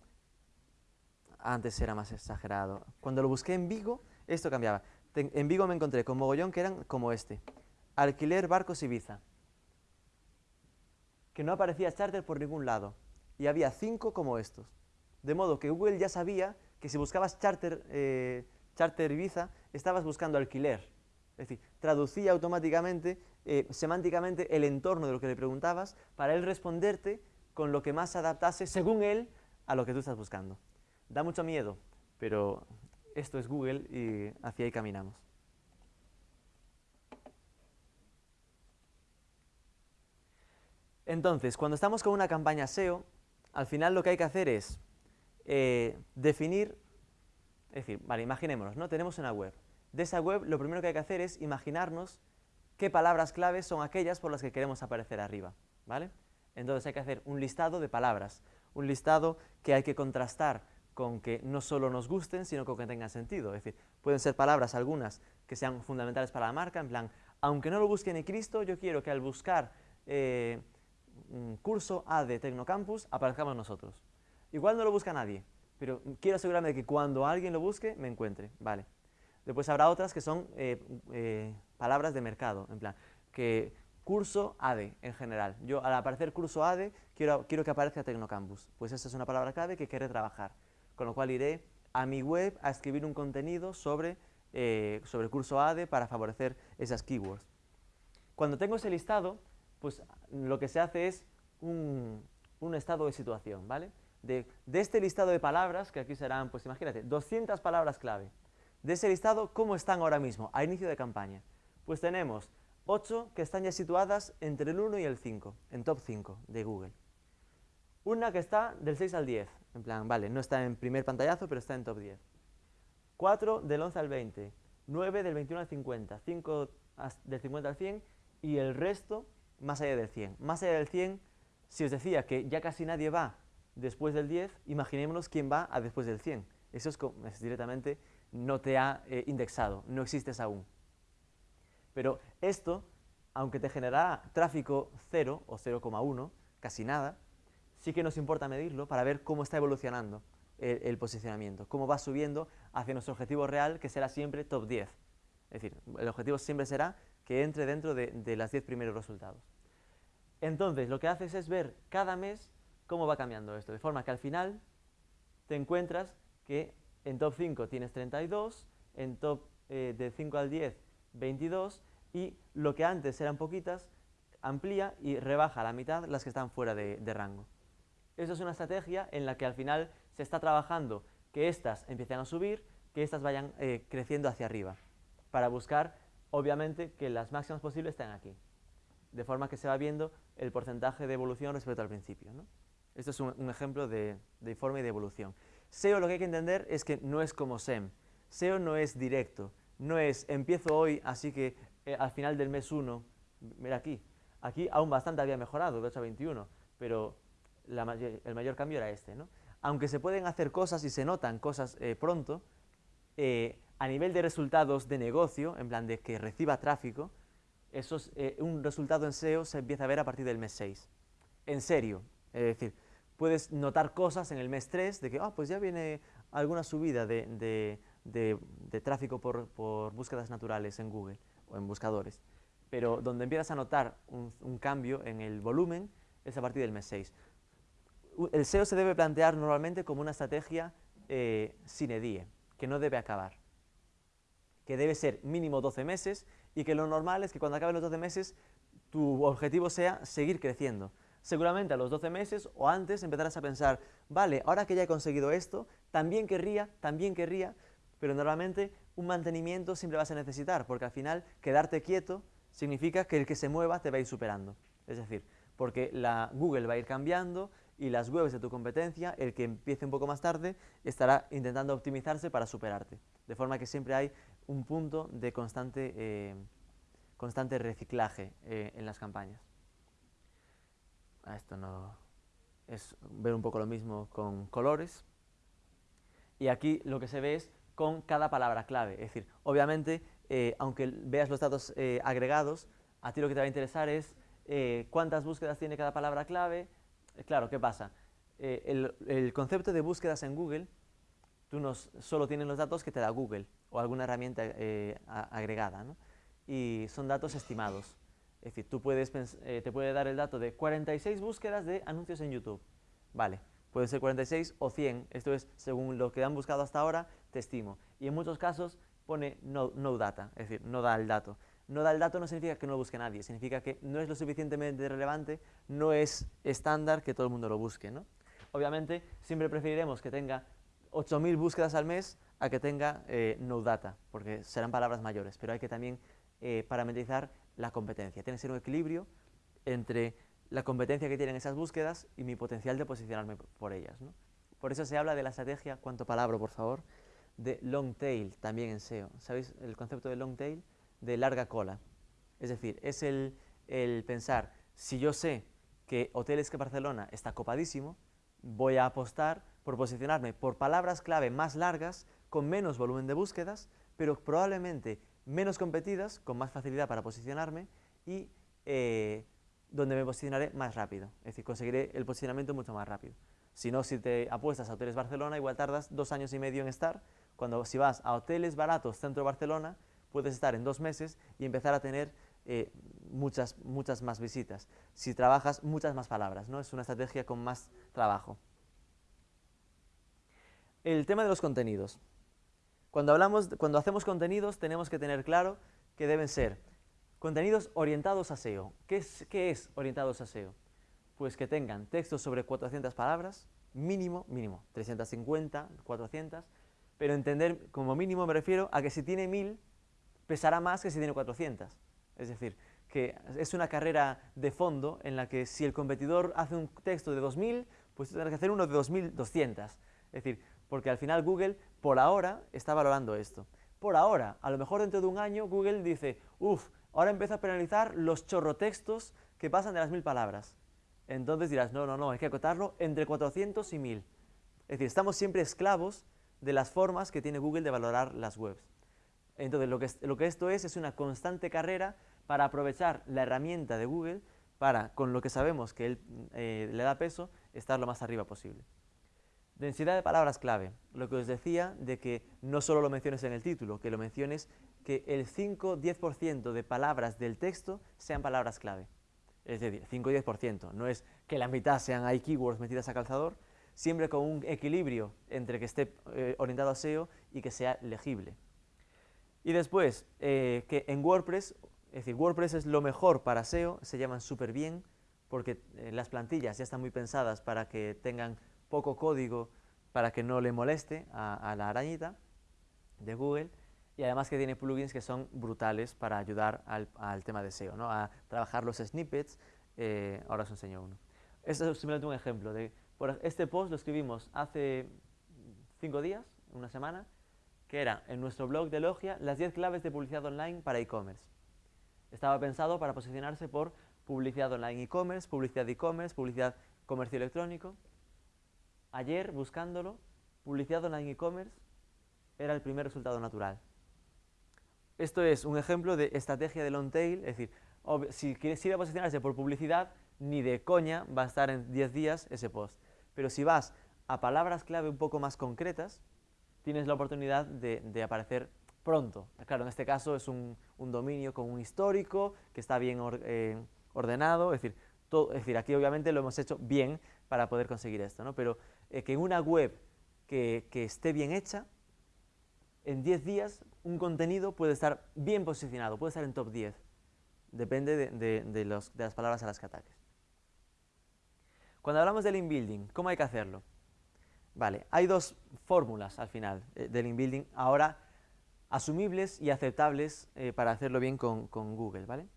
antes era más exagerado, cuando lo busqué en Vigo, esto cambiaba. en Vigo me encontré con mogollón que eran como este, alquiler barcos Ibiza, que no aparecía charter por ningún lado, y había cinco como estos. De modo que Google ya sabía que si buscabas charter, eh, Charter Ibiza, estabas buscando alquiler. Es decir, traducía automáticamente, eh, semánticamente, el entorno de lo que le preguntabas para él responderte con lo que más se adaptase, según él, a lo que tú estás buscando. Da mucho miedo, pero esto es Google y hacia ahí caminamos. Entonces, cuando estamos con una campaña SEO, al final lo que hay que hacer es eh, definir, es decir, vale, imaginémonos, ¿no? Tenemos una web. De esa web lo primero que hay que hacer es imaginarnos qué palabras claves son aquellas por las que queremos aparecer arriba, ¿vale? Entonces hay que hacer un listado de palabras, un listado que hay que contrastar con que no solo nos gusten, sino con que tengan sentido. Es decir, pueden ser palabras algunas que sean fundamentales para la marca, en plan, aunque no lo busque ni Cristo, yo quiero que al buscar eh, curso A de Tecnocampus aparezcamos nosotros. Igual no lo busca nadie, pero quiero asegurarme de que cuando alguien lo busque, me encuentre. Vale. Después habrá otras que son eh, eh, palabras de mercado, en plan, que curso ADE en general. Yo al aparecer curso ADE quiero, quiero que aparezca Tecnocampus. Pues esa es una palabra clave que quiere trabajar. Con lo cual iré a mi web a escribir un contenido sobre, eh, sobre curso ADE para favorecer esas keywords. Cuando tengo ese listado, pues lo que se hace es un, estado de situación, ¿vale? De, este listado de palabras, que aquí serán, pues imagínate, 200 palabras clave. De ese listado, ¿cómo están ahora mismo, a inicio de campaña? Pues tenemos 8 que están ya situadas entre el 1 y el 5, en top 5 de Google. Una que está del 6 al 10, en plan, vale, no está en primer pantallazo, pero está en top 10. 4 del 11 al 20, 9 del 21 al 50, 5 del 50 al 100 y el resto más allá del 100. Más allá del 100, si os decía que ya casi nadie va después del 10, imaginémonos quién va a después del 100. Eso es, directamente, no te ha eh, indexado, no existes aún. Pero esto, aunque te generará tráfico 0 o 0,1, casi nada, sí que nos importa medirlo para ver cómo está evolucionando el, posicionamiento, cómo va subiendo hacia nuestro objetivo real, que será siempre top 10. Es decir, el objetivo siempre será que entre dentro de, de las 10 primeros resultados. Entonces, lo que haces es ver cada mes cómo va cambiando esto, de forma que al final te encuentras que en top 5 tienes 32, en top eh, de 5 al 10, 22, y lo que antes eran poquitas, amplía y rebaja a la mitad las que están fuera de, rango. Eso es una estrategia en la que al final se está trabajando que estas empiecen a subir, que estas vayan eh, creciendo hacia arriba, para buscar, obviamente, que las máximas posibles estén aquí de forma que se va viendo el porcentaje de evolución respecto al principio. ¿no? Esto es un, ejemplo de, informe de evolución. SEO lo que hay que entender es que no es como SEM. SEO no es directo, no es empiezo hoy, así que eh, al final del mes 1, mira aquí, aquí aún bastante había mejorado, de 8 a 21, pero el mayor cambio era este. ¿no? Aunque se pueden hacer cosas y se notan cosas eh, pronto, eh, a nivel de resultados de negocio, en plan de que reciba tráfico, eso es, un resultado en SEO se empieza a ver a partir del mes 6. En serio, es decir, puedes notar cosas en el mes 3 de que, ah, pues ya viene alguna subida de, tráfico por, búsquedas naturales en Google o en buscadores. Pero donde empiezas a notar un, cambio en el volumen es a partir del mes 6. El SEO se debe plantear normalmente como una estrategia eh, sine die, que no debe acabar, que debe ser mínimo 12 meses y que lo normal es que cuando acaben los 12 meses tu objetivo sea seguir creciendo. Seguramente a los 12 meses o antes empezarás a pensar, vale, ahora que ya he conseguido esto, también querría, también querría, pero normalmente un mantenimiento siempre vas a necesitar, porque al final quedarte quieto significa que el que se mueva te va a ir superando. Es decir, porque la Google va a ir cambiando y las webs de tu competencia, el que empiece un poco más tarde, estará intentando optimizarse para superarte. De forma que siempre hay un punto de constante, eh, constante reciclaje eh, en las campañas. Ah, esto no es ver un poco lo mismo con colores. Y aquí lo que se ve es con cada palabra clave. Es decir, obviamente, eh, aunque veas los datos agregados, a ti lo que te va a interesar es cuántas búsquedas tiene cada palabra clave. claro, ¿qué pasa? El, el, concepto de búsquedas en Google, tú no solo tienes los datos que te da Google, o alguna herramienta eh, agregada. ¿no? Y son datos estimados. Es decir, tú puedes eh, te puede dar el dato de 46 búsquedas de anuncios en YouTube. Vale, puede ser 46 o 100, esto es según lo que han buscado hasta ahora, te estimo. Y en muchos casos pone no, no data, es decir, no da el dato. No da el dato no significa que no lo busque nadie, significa que no es lo suficientemente relevante, no es estándar que todo el mundo lo busque. ¿no? Obviamente, siempre preferiremos que tenga 8.000 búsquedas al mes a que tenga eh, no data, porque serán palabras mayores, pero hay que también eh, parametrizar la competencia. Tiene que ser un equilibrio entre la competencia que tienen esas búsquedas y mi potencial de posicionarme por ellas. Por eso se habla de la estrategia, ¿cuánto palabra, por favor? De long tail, también en SEO. ¿Sabéis el concepto de long tail? De larga cola. Es decir, es el, el pensar, si yo sé que Hoteles que Barcelona está copadísimo, voy a apostar por posicionarme por palabras clave más largas, con menos volumen de búsquedas, pero probablemente menos competidas, con más facilidad para posicionarme y eh, donde me posicionaré más rápido, es decir, conseguiré el posicionamiento mucho más rápido. Si no, si te apuestas a Hoteles Barcelona, igual tardas dos años y medio en estar, cuando si vas a hoteles baratos centro de Barcelona, puedes estar en dos meses y empezar a tener eh, muchas, muchas más visitas. Si trabajas, muchas más palabras, ¿no? Es una estrategia con más trabajo. El tema de los contenidos. Cuando, hablamos, cuando hacemos contenidos tenemos que tener claro que deben ser Contenidos orientados a SEO. ¿Qué es, ¿Qué es orientados a SEO? Pues que tengan textos sobre 400 palabras, mínimo, mínimo, 350, 400, pero entender como mínimo me refiero a que si tiene 1000 pesará más que si tiene 400. Es decir, que es una carrera de fondo en la que si el competidor hace un texto de 2000, pues tendrás que hacer uno de 2200. Es decir, porque al final Google por ahora está valorando esto. Por ahora, a lo mejor dentro de un año Google dice, uff, Ahora empieza a penalizar los chorrotextos que pasan de las mil palabras. Entonces dirás, no, no, no, hay que acotarlo entre 400 y 1000. Es decir, estamos siempre esclavos de las formas que tiene Google de valorar las webs. Entonces, lo que, lo que esto es, es una constante carrera para aprovechar la herramienta de Google para, con lo que sabemos que él eh, le da peso, estar lo más arriba posible. Densidad de palabras clave. Lo que os decía de que no solo lo menciones en el título, que lo menciones que el 5-10% de palabras del texto sean palabras clave. Es decir, 5-10%, no es que la mitad sean keywords metidas a calzador, siempre con un equilibrio entre que esté eh, orientado a SEO y que sea legible. Y después, eh, que en WordPress, es decir, WordPress es lo mejor para SEO, se llaman súper bien, porque eh, las plantillas ya están muy pensadas para que tengan poco código para que no le moleste a la arañita de Google, y además que tiene plugins que son brutales para ayudar al, tema de SEO, ¿no? a trabajar los snippets, eh, ahora os enseño uno. Este es simplemente un ejemplo. De, este post lo escribimos hace cinco días, una semana, que era en nuestro blog de Logia las 10 claves de publicidad online para e-commerce. Estaba pensado para posicionarse por publicidad online e-commerce, publicidad e-commerce, publicidad comercio electrónico. Ayer, buscándolo, publicidad online e-commerce era el primer resultado natural. Esto es un ejemplo de estrategia de long tail, es decir, si quieres ir a posicionarse por publicidad, ni de coña va a estar en 10 días ese post. Pero si vas a palabras clave un poco más concretas, tienes la oportunidad de, aparecer pronto. Claro, en este caso es un, dominio con un histórico, que está bien eh, ordenado, es decir, aquí obviamente lo hemos hecho bien para poder conseguir esto, ¿no? pero eh, que en una web que, que esté bien hecha, en 10 días un contenido puede estar bien posicionado, puede estar en top 10. Depende de, las palabras a las que ataques. Cuando hablamos del inbuilding, ¿cómo hay que hacerlo? Vale, hay dos fórmulas al final eh, del inbuilding, ahora asumibles y aceptables eh, para hacerlo bien con, Google, ¿vale?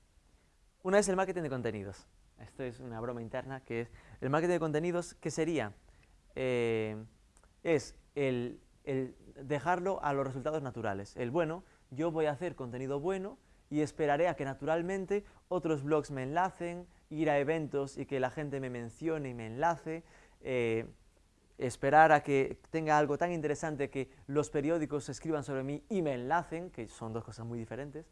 Una es el marketing de contenidos. Esto es una broma interna, que es el marketing de contenidos, ¿qué sería? Eh, es el dejarlo a los resultados naturales. El bueno, yo voy a hacer contenido bueno y esperaré a que naturalmente otros blogs me enlacen, ir a eventos y que la gente me mencione y me enlace, eh, esperar a que tenga algo tan interesante que los periódicos escriban sobre mí y me enlacen, que son dos cosas muy diferentes,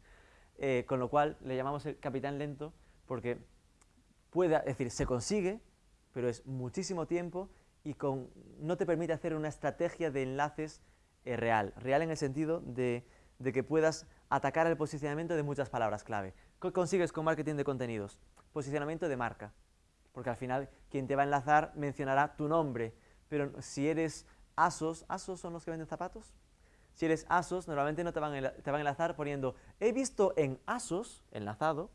eh, con lo cual le llamamos el capitán lento porque puede, es decir, se consigue, pero es muchísimo tiempo y con, no te permite hacer una estrategia de enlaces eh, real. Real en el sentido de, que puedas atacar el posicionamiento de muchas palabras clave. ¿Qué consigues con marketing de contenidos? Posicionamiento de marca. Porque al final quien te va a enlazar mencionará tu nombre, pero si eres ASOS, ¿ASOS son los que venden zapatos? Si eres ASOS, normalmente no te van, a, te van a enlazar poniendo he visto en ASOS, enlazado,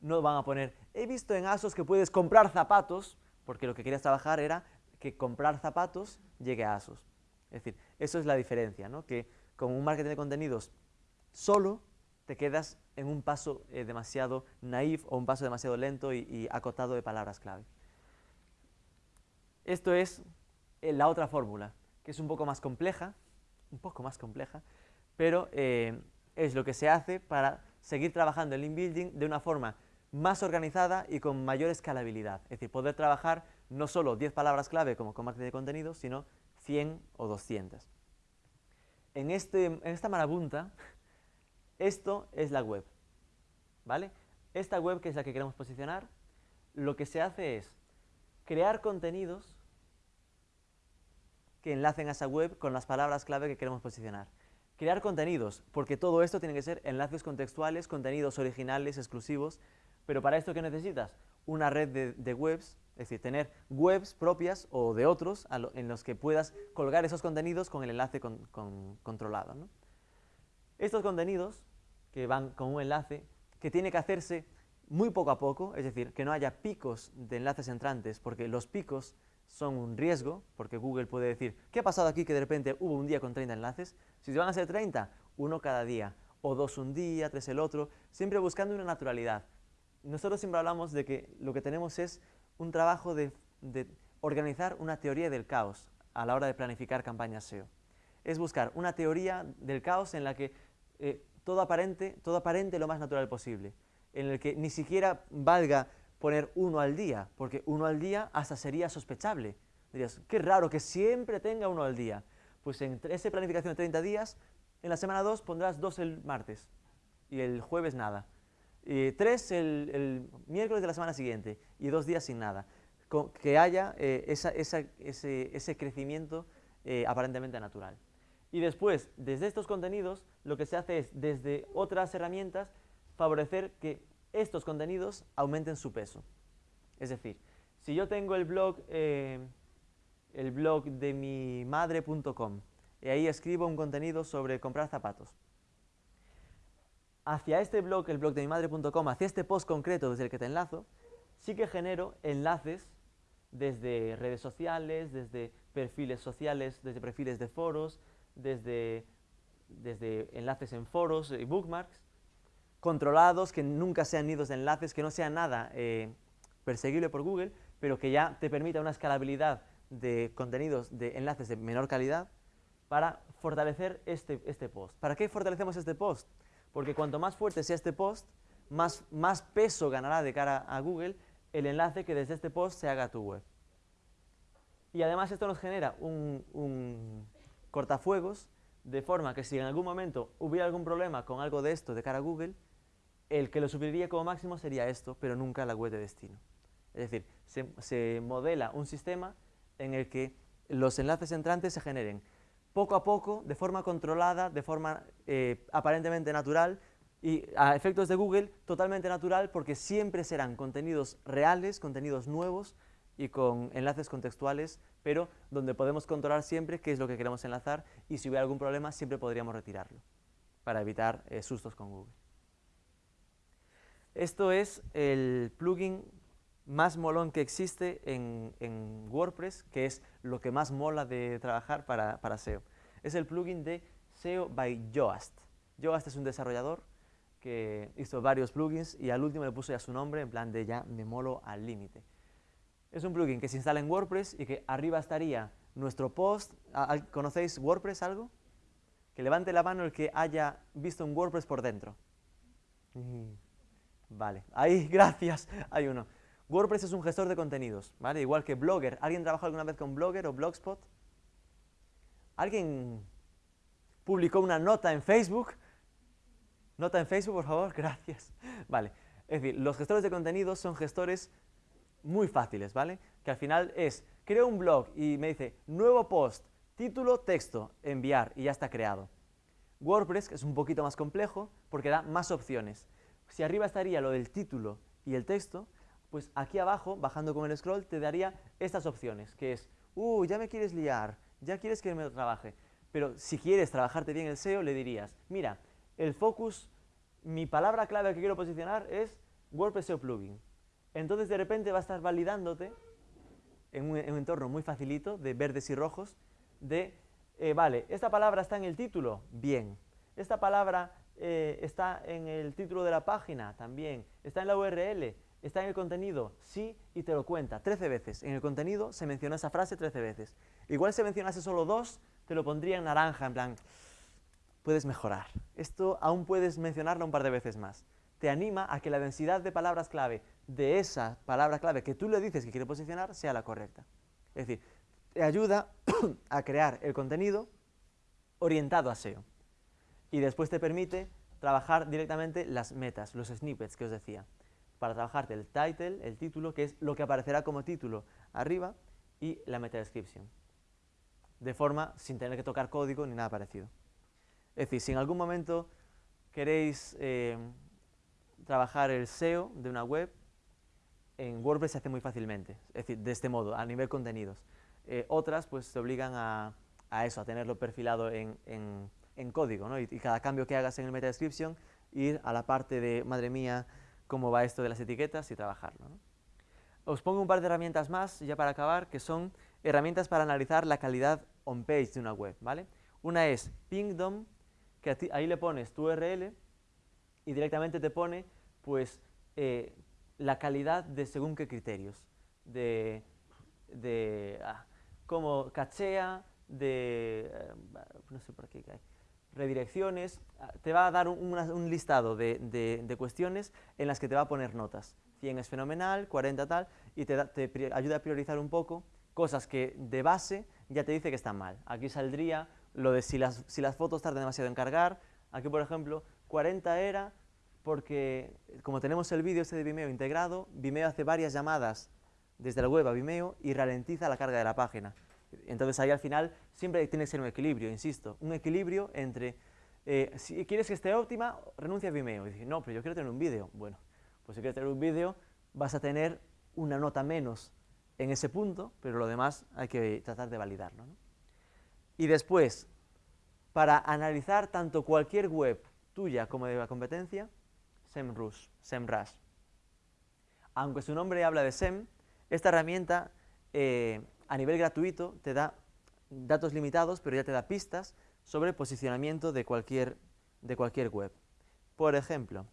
no van a poner he visto en ASOS que puedes comprar zapatos, porque lo que querías trabajar era que comprar zapatos llegue a ASOS. Es decir, eso es la diferencia, ¿no? que con un marketing de contenidos solo te quedas en un paso eh, demasiado naif o un paso demasiado lento y, acotado de palabras clave. Esto es eh, la otra fórmula, que es un poco más compleja, un poco más compleja, pero eh, es lo que se hace para seguir trabajando el inbuilding de una forma más organizada y con mayor escalabilidad. Es decir, poder trabajar no solo 10 palabras clave como con marketing de contenidos, sino 100 o 200. En, este, en esta marabunta, esto es la web. ¿Vale? Esta web, que es la que queremos posicionar, lo que se hace es crear contenidos que enlacen a esa web con las palabras clave que queremos posicionar. Crear contenidos, porque todo esto tiene que ser enlaces contextuales, contenidos originales, exclusivos, pero para esto ¿qué necesitas? Una red de, webs, es decir, tener webs propias o de otros en los que puedas colgar esos contenidos con el enlace controlado. Estos contenidos que van con un enlace que tiene que hacerse muy poco a poco, es decir, que no haya picos de enlaces entrantes, porque los picos son un riesgo, porque Google puede decir, ¿qué ha pasado aquí que de repente hubo un día con 30 enlaces? Si van a ser 30, uno cada día, o dos un día, tres el otro, siempre buscando una naturalidad. Nosotros siempre hablamos de que lo que tenemos es un trabajo de, organizar una teoría del caos a la hora de planificar campañas SEO. Es buscar una teoría del caos en la que eh, todo aparente, todo aparente lo más natural posible, en el que ni siquiera valga poner uno al día, porque uno al día hasta sería sospechable. Dirías, qué raro que siempre tenga uno al día. Pues en esa planificación de 30 días, en la semana 2 pondrás dos el martes y el jueves nada. Y tres el, miércoles de la semana siguiente y dos días sin nada. que haya eh, ese, crecimiento eh, aparentemente natural. Y después, desde estos contenidos, lo que se hace es, desde otras herramientas, favorecer que estos contenidos aumenten su peso. Es decir, si yo tengo el blog, eh, el blog de mi madre.com y ahí escribo un contenido sobre comprar zapatos, hacia este blog, el blog de mi madre.com, hacia este post concreto desde el que te enlazo, sí que genero enlaces desde redes sociales, desde perfiles sociales, desde perfiles de foros, desde, desde enlaces en foros y bookmarks, controlados, que nunca sean nidos de enlaces, que no sea nada eh, perseguible por Google, pero que ya te permita una escalabilidad de contenidos de enlaces de menor calidad para fortalecer este, este post. ¿Para qué fortalecemos este post? Porque cuanto más fuerte sea este post, más, más peso ganará de cara a Google el enlace que desde este post se haga a tu web. Y además esto nos genera un, cortafuegos, de forma que si en algún momento hubiera algún problema con algo de esto de cara a Google, el que lo sufriría como máximo sería esto, pero nunca la web de destino. Es decir, se, modela un sistema en el que los enlaces entrantes se generen poco a poco, de forma controlada, de forma eh, aparentemente natural, y a efectos de Google, totalmente natural, porque siempre serán contenidos reales, contenidos nuevos, y con enlaces contextuales, pero donde podemos controlar siempre qué es lo que queremos enlazar y si hubiera algún problema siempre podríamos retirarlo para evitar eh, sustos con Google. Esto es el plugin más molón que existe en, WordPress, que es lo que más mola de trabajar para, para, SEO. Es el plugin de SEO by Yoast. Yoast es un desarrollador que hizo varios plugins y al último le puso ya su nombre, en plan de ya me molo al límite. Es un plugin que se instala en WordPress y que arriba estaría nuestro post. ¿Conocéis WordPress algo? Que levante la mano el que haya visto un WordPress por dentro. Mm, vale, ahí, (laughs) gracias, hay uno. WordPress es un gestor de contenidos, ¿vale? Igual que Blogger. ¿Alguien trabajó alguna vez con Blogger o Blogspot? ¿Alguien publicó una nota en Facebook? Nota en Facebook, por favor, (laughs) gracias. Vale, es decir, los gestores de contenidos son gestores muy fáciles, ¿vale? Que al final es, creo un blog y me dice, nuevo post, título, texto, enviar y ya está creado. WordPress es un poquito más complejo porque da más opciones. Si arriba estaría lo del título y el texto, pues aquí abajo, bajando con el scroll, te daría estas opciones, que es uh, ya me quieres liar, ya quieres que me trabaje. Pero si quieres trabajarte bien el SEO, le dirías, mira, el focus, mi palabra clave que quiero posicionar es WordPress SEO Plugin. Entonces de repente va a estar validándote en un, en un entorno muy facilito de verdes y rojos de, eh, vale, esta palabra está en el título, bien. Esta palabra eh, está en el título de la página, también. Está en la URL, está en el contenido, sí, y te lo cuenta 13 veces. En el contenido se menciona esa frase 13 veces. Igual si mencionase solo dos, te lo pondría en naranja, en plan, puedes mejorar. Esto aún puedes mencionarlo un par de veces más. Te anima a que la densidad de palabras clave de esa palabra clave que tú le dices que quiere posicionar sea la correcta. Es decir, te ayuda (coughs) a crear el contenido orientado a SEO. Y después te permite trabajar directamente las metas, los snippets que os decía, para trabajarte el title, el título, que es lo que aparecerá como título arriba, y la meta description, de forma sin tener que tocar código ni nada parecido. Es decir, si en algún momento queréis eh, trabajar el SEO de una web, en WordPress se hace muy fácilmente, es decir, de este modo, a nivel contenidos. Eh, otras pues te obligan a, eso, a tenerlo perfilado en, código, ¿no? y, cada cambio que hagas en el meta description, ir a la parte de, madre mía, cómo va esto de las etiquetas y trabajarlo. Os pongo un par de herramientas más, ya para acabar, que son herramientas para analizar la calidad on-page de una web, ¿vale? Una es Pingdom, que ahí le pones tu URL y directamente te pone, pues, eh, la calidad de según qué criterios, de, de ah, cómo cachea, de, eh, no sé por qué hay, redirecciones, ah, te va a dar un, listado de, cuestiones en las que te va a poner notas. 100 es fenomenal, 40 tal, y te, ayuda a priorizar un poco cosas que de base ya te dice que están mal. Aquí saldría lo de si las, si las fotos tardan demasiado en cargar, aquí por ejemplo 40 era porque como tenemos el vídeo este de Vimeo integrado, Vimeo hace varias llamadas desde la web a Vimeo y ralentiza la carga de la página. Entonces ahí al final siempre tiene que ser un equilibrio, insisto, un equilibrio entre eh, si quieres que esté óptima, renuncia a Vimeo. Y dices, no, pero yo quiero tener un vídeo. Bueno, pues si quieres tener un vídeo, vas a tener una nota menos en ese punto, pero lo demás hay que tratar de validarlo. Y después, para analizar tanto cualquier web tuya como de la competencia, SEMrush, SEMrush. Aunque su nombre habla de SEM, esta herramienta eh, a nivel gratuito te da datos limitados, pero ya te da pistas sobre posicionamiento de cualquier, de cualquier web. Por ejemplo,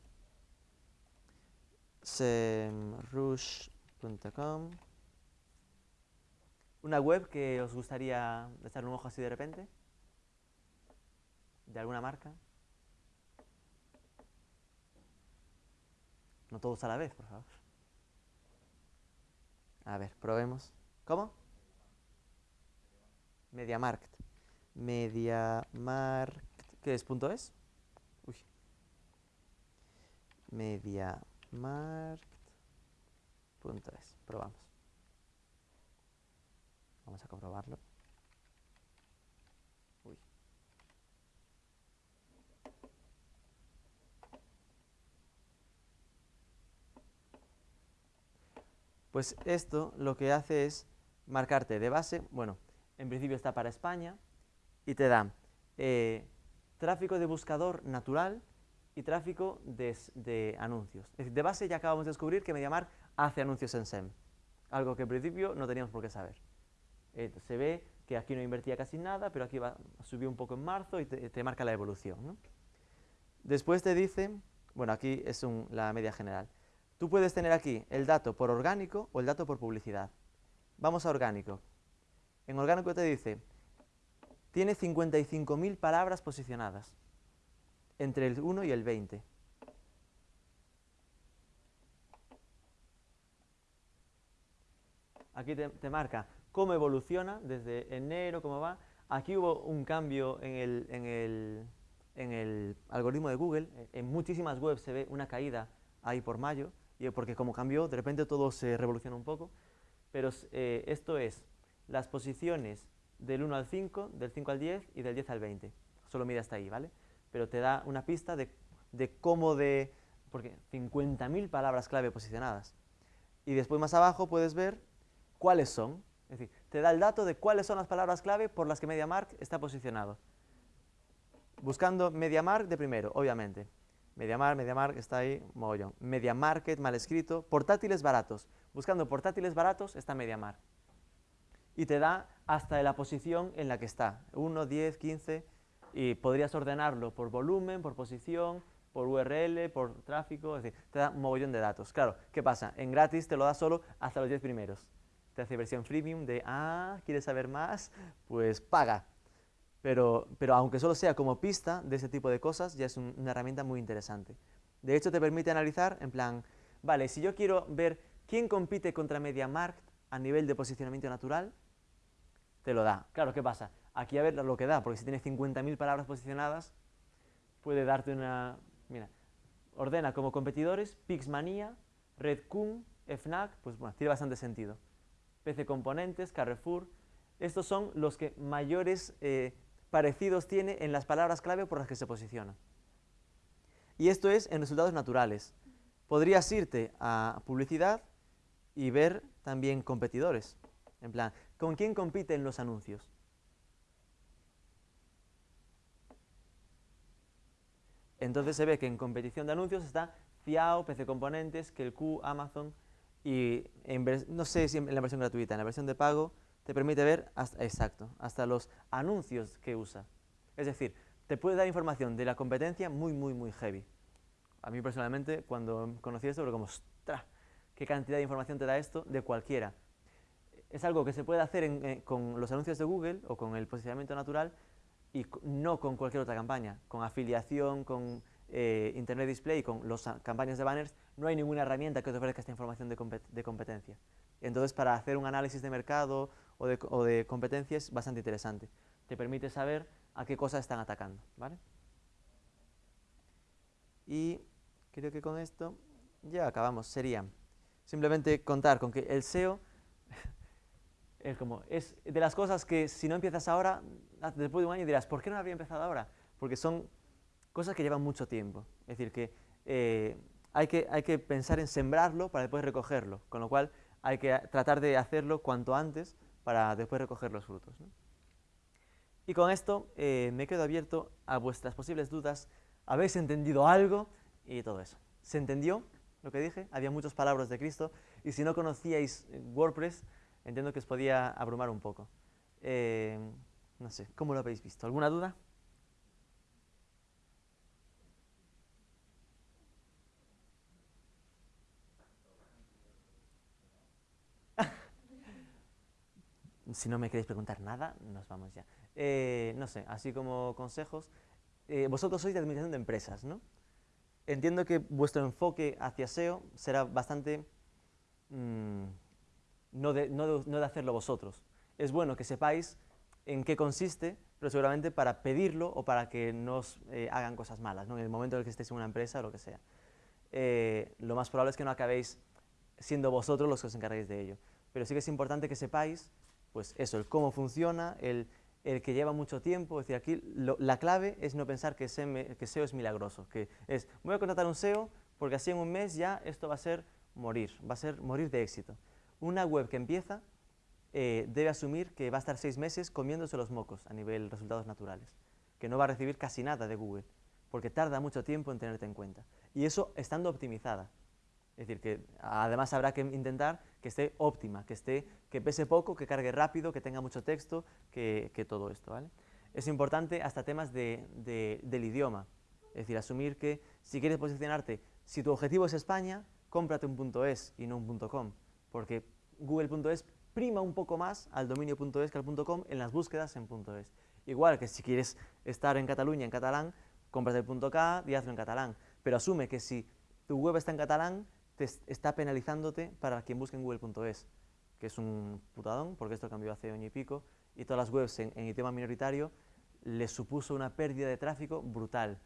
semrush.com ¿Una web que os gustaría echar un ojo así de repente? ¿De alguna marca? No todos a la vez, por favor. A ver, probemos. ¿Cómo? MediaMarkt. MediaMarkt. ¿Qué es? ¿Punto es? Uy. MediaMarkt.es. Probamos. Vamos a comprobarlo. Uy. Pues esto lo que hace es marcarte de base, bueno, en principio está para España, y te da eh, tráfico de buscador natural y tráfico de, anuncios. Es decir, de base ya acabamos de descubrir que MediaMark hace anuncios en SEM, algo que en principio no teníamos por qué saber. Eh, se ve que aquí no invertía casi nada, pero aquí subió un poco en marzo y te, marca la evolución. Después te dice, bueno, aquí es la media general. Tú puedes tener aquí el dato por orgánico o el dato por publicidad. Vamos a orgánico. En orgánico te dice, tiene 55.000 palabras posicionadas, entre el 1 y el 20. Aquí te, marca cómo evoluciona desde enero, cómo va. Aquí hubo un cambio en el, en el, en el algoritmo de Google. En muchísimas webs se ve una caída ahí por mayo, porque como cambió, de repente todo se revoluciona un poco. Pero eh, esto es las posiciones del 1 al 5, del 5 al 10 y del 10 al 20. Solo mide hasta ahí, ¿vale? Pero te da una pista de, cómo de... porque 50.000 palabras clave posicionadas. Y después más abajo puedes ver cuáles son. Es decir, te da el dato de cuáles son las palabras clave por las que MediaMark está posicionado. Buscando MediaMark de primero, obviamente. MediaMark, MediaMark está ahí, mogollón. MediaMarket, mal escrito. Portátiles baratos. Buscando portátiles baratos está MediaMark. Y te da hasta la posición en la que está. 1, 10, 15. Y podrías ordenarlo por volumen, por posición, por URL, por tráfico. Es decir, te da un mogollón de datos. Claro, ¿qué pasa? En gratis te lo da solo hasta los 10 primeros. Te hace versión freemium de, ah, ¿quieres saber más? Pues paga. Pero, pero aunque solo sea como pista de ese tipo de cosas, ya es un- una herramienta muy interesante. De hecho, te permite analizar en plan, vale, si yo quiero ver quién compite contra MediaMarkt a nivel de posicionamiento natural, te lo da. Claro, ¿qué pasa? Aquí a ver lo que da, porque si tiene 50.000 palabras posicionadas, puede darte una... Mira, ordena como competidores Pixmania, Redcoon, Fnac, pues bueno, tiene bastante sentido. PC Componentes, Carrefour, estos son los que mayores eh, parecidos tiene en las palabras clave por las que se posiciona. Y esto es en resultados naturales. Podrías irte a publicidad y ver también competidores. En plan, ¿con quién compiten los anuncios? Entonces se ve que en competición de anuncios está Ciao, PC Componentes, Q, Amazon y no sé si en la versión gratuita, en la versión de pago te permite ver hasta, exacto, hasta los anuncios que usa. Es decir, te puede dar información de la competencia muy, muy, muy heavy. A mí personalmente, cuando conocí esto, era como, ¡ostras! ¿Qué cantidad de información te da esto de cualquiera? Es algo que se puede hacer eh, con los anuncios de Google o con el posicionamiento natural y no con cualquier otra campaña. Con afiliación, con eh, Internet Display, con las campañas de banners, no hay ninguna herramienta que te ofrezca esta información de, compet- de competencia. Entonces, para hacer un análisis de mercado o de, o de competencia es bastante interesante. Te permite saber a qué cosas están atacando. ¿vale? Y creo que con esto ya acabamos. Sería simplemente contar con que el SEO es como es de las cosas que si no empiezas ahora, ah, después de un año dirás, ¿por qué no habría empezado ahora? Porque son cosas que llevan mucho tiempo. Es decir, que, eh, hay que hay que pensar en sembrarlo para después recogerlo, con lo cual hay que tratar de hacerlo cuanto antes para después recoger los frutos. ¿no? Y con esto eh, me quedo abierto a vuestras posibles dudas. ¿Habéis entendido algo? Y todo eso. ¿Se entendió lo que dije? Había muchas palabras de Cristo. Y si no conocíais eh, WordPress, entiendo que os podía abrumar un poco. Eh, no sé, ¿cómo lo habéis visto? ¿Alguna duda? (laughs) Si no me queréis preguntar nada, nos vamos ya. Eh, no sé, así como consejos, eh, vosotros sois de administración de empresas, ¿no? Entiendo que vuestro enfoque hacia SEO será bastante mm, no, de, hacerlo vosotros. Es bueno que sepáis en qué consiste, pero seguramente para pedirlo o para que no os eh, hagan cosas malas, ¿no? en el momento en el que estéis en una empresa o lo que sea. Eh, lo más probable es que no acabéis siendo vosotros los que os encarguéis de ello. Pero sí que es importante que sepáis, pues eso, el cómo funciona, el, que lleva mucho tiempo. Es decir, aquí la clave es no pensar que, SEM que SEO es milagroso, que es, voy a contratar un SEO porque así en un mes ya esto va a ser morir, va a ser morir de éxito. Una web que empieza eh, debe asumir que va a estar seis meses comiéndose los mocos a nivel resultados naturales, que no va a recibir casi nada de Google, porque tarda mucho tiempo en tenerte en cuenta. Y eso estando optimizada. Es decir, que además habrá que intentar que esté óptima, que, esté, que pese poco, que cargue rápido, que tenga mucho texto, que, todo esto. ¿vale? Es importante hasta temas de- del idioma. Es decir, asumir que si quieres posicionarte, si tu objetivo es España, cómprate un .es y no un .com, porque Google.es prima un poco más al dominio .es que al .com en las búsquedas en .es. Igual que si quieres estar en Cataluña en catalán, cómprate el .k y hazlo en catalán. Pero asume que si tu web está en catalán, te es- está penalizándote para quien busque en google.es, que es un putadón, porque esto cambió hace año y pico, y todas las webs en, en idioma minoritario les supuso una pérdida de tráfico brutal,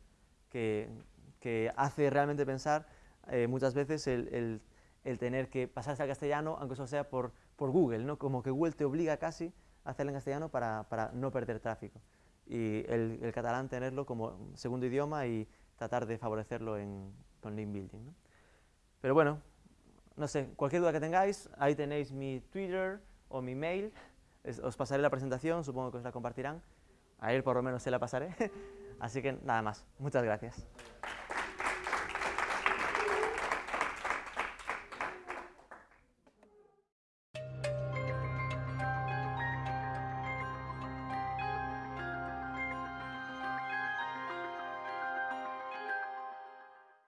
que, hace realmente pensar eh, muchas veces el- el tener que pasarse al castellano, aunque eso sea por, por Google, ¿no? como que Google te obliga casi a hacerlo en castellano para, para no perder tráfico. Y el, el catalán tenerlo como segundo idioma y tratar de favorecerlo en, con link building. ¿no? Pero bueno, no sé, cualquier duda que tengáis, ahí tenéis mi Twitter o mi mail, Es- os pasaré la presentación, supongo que os la compartirán. A él por lo menos se la pasaré. (laughs) Así que nada más. Muchas gracias.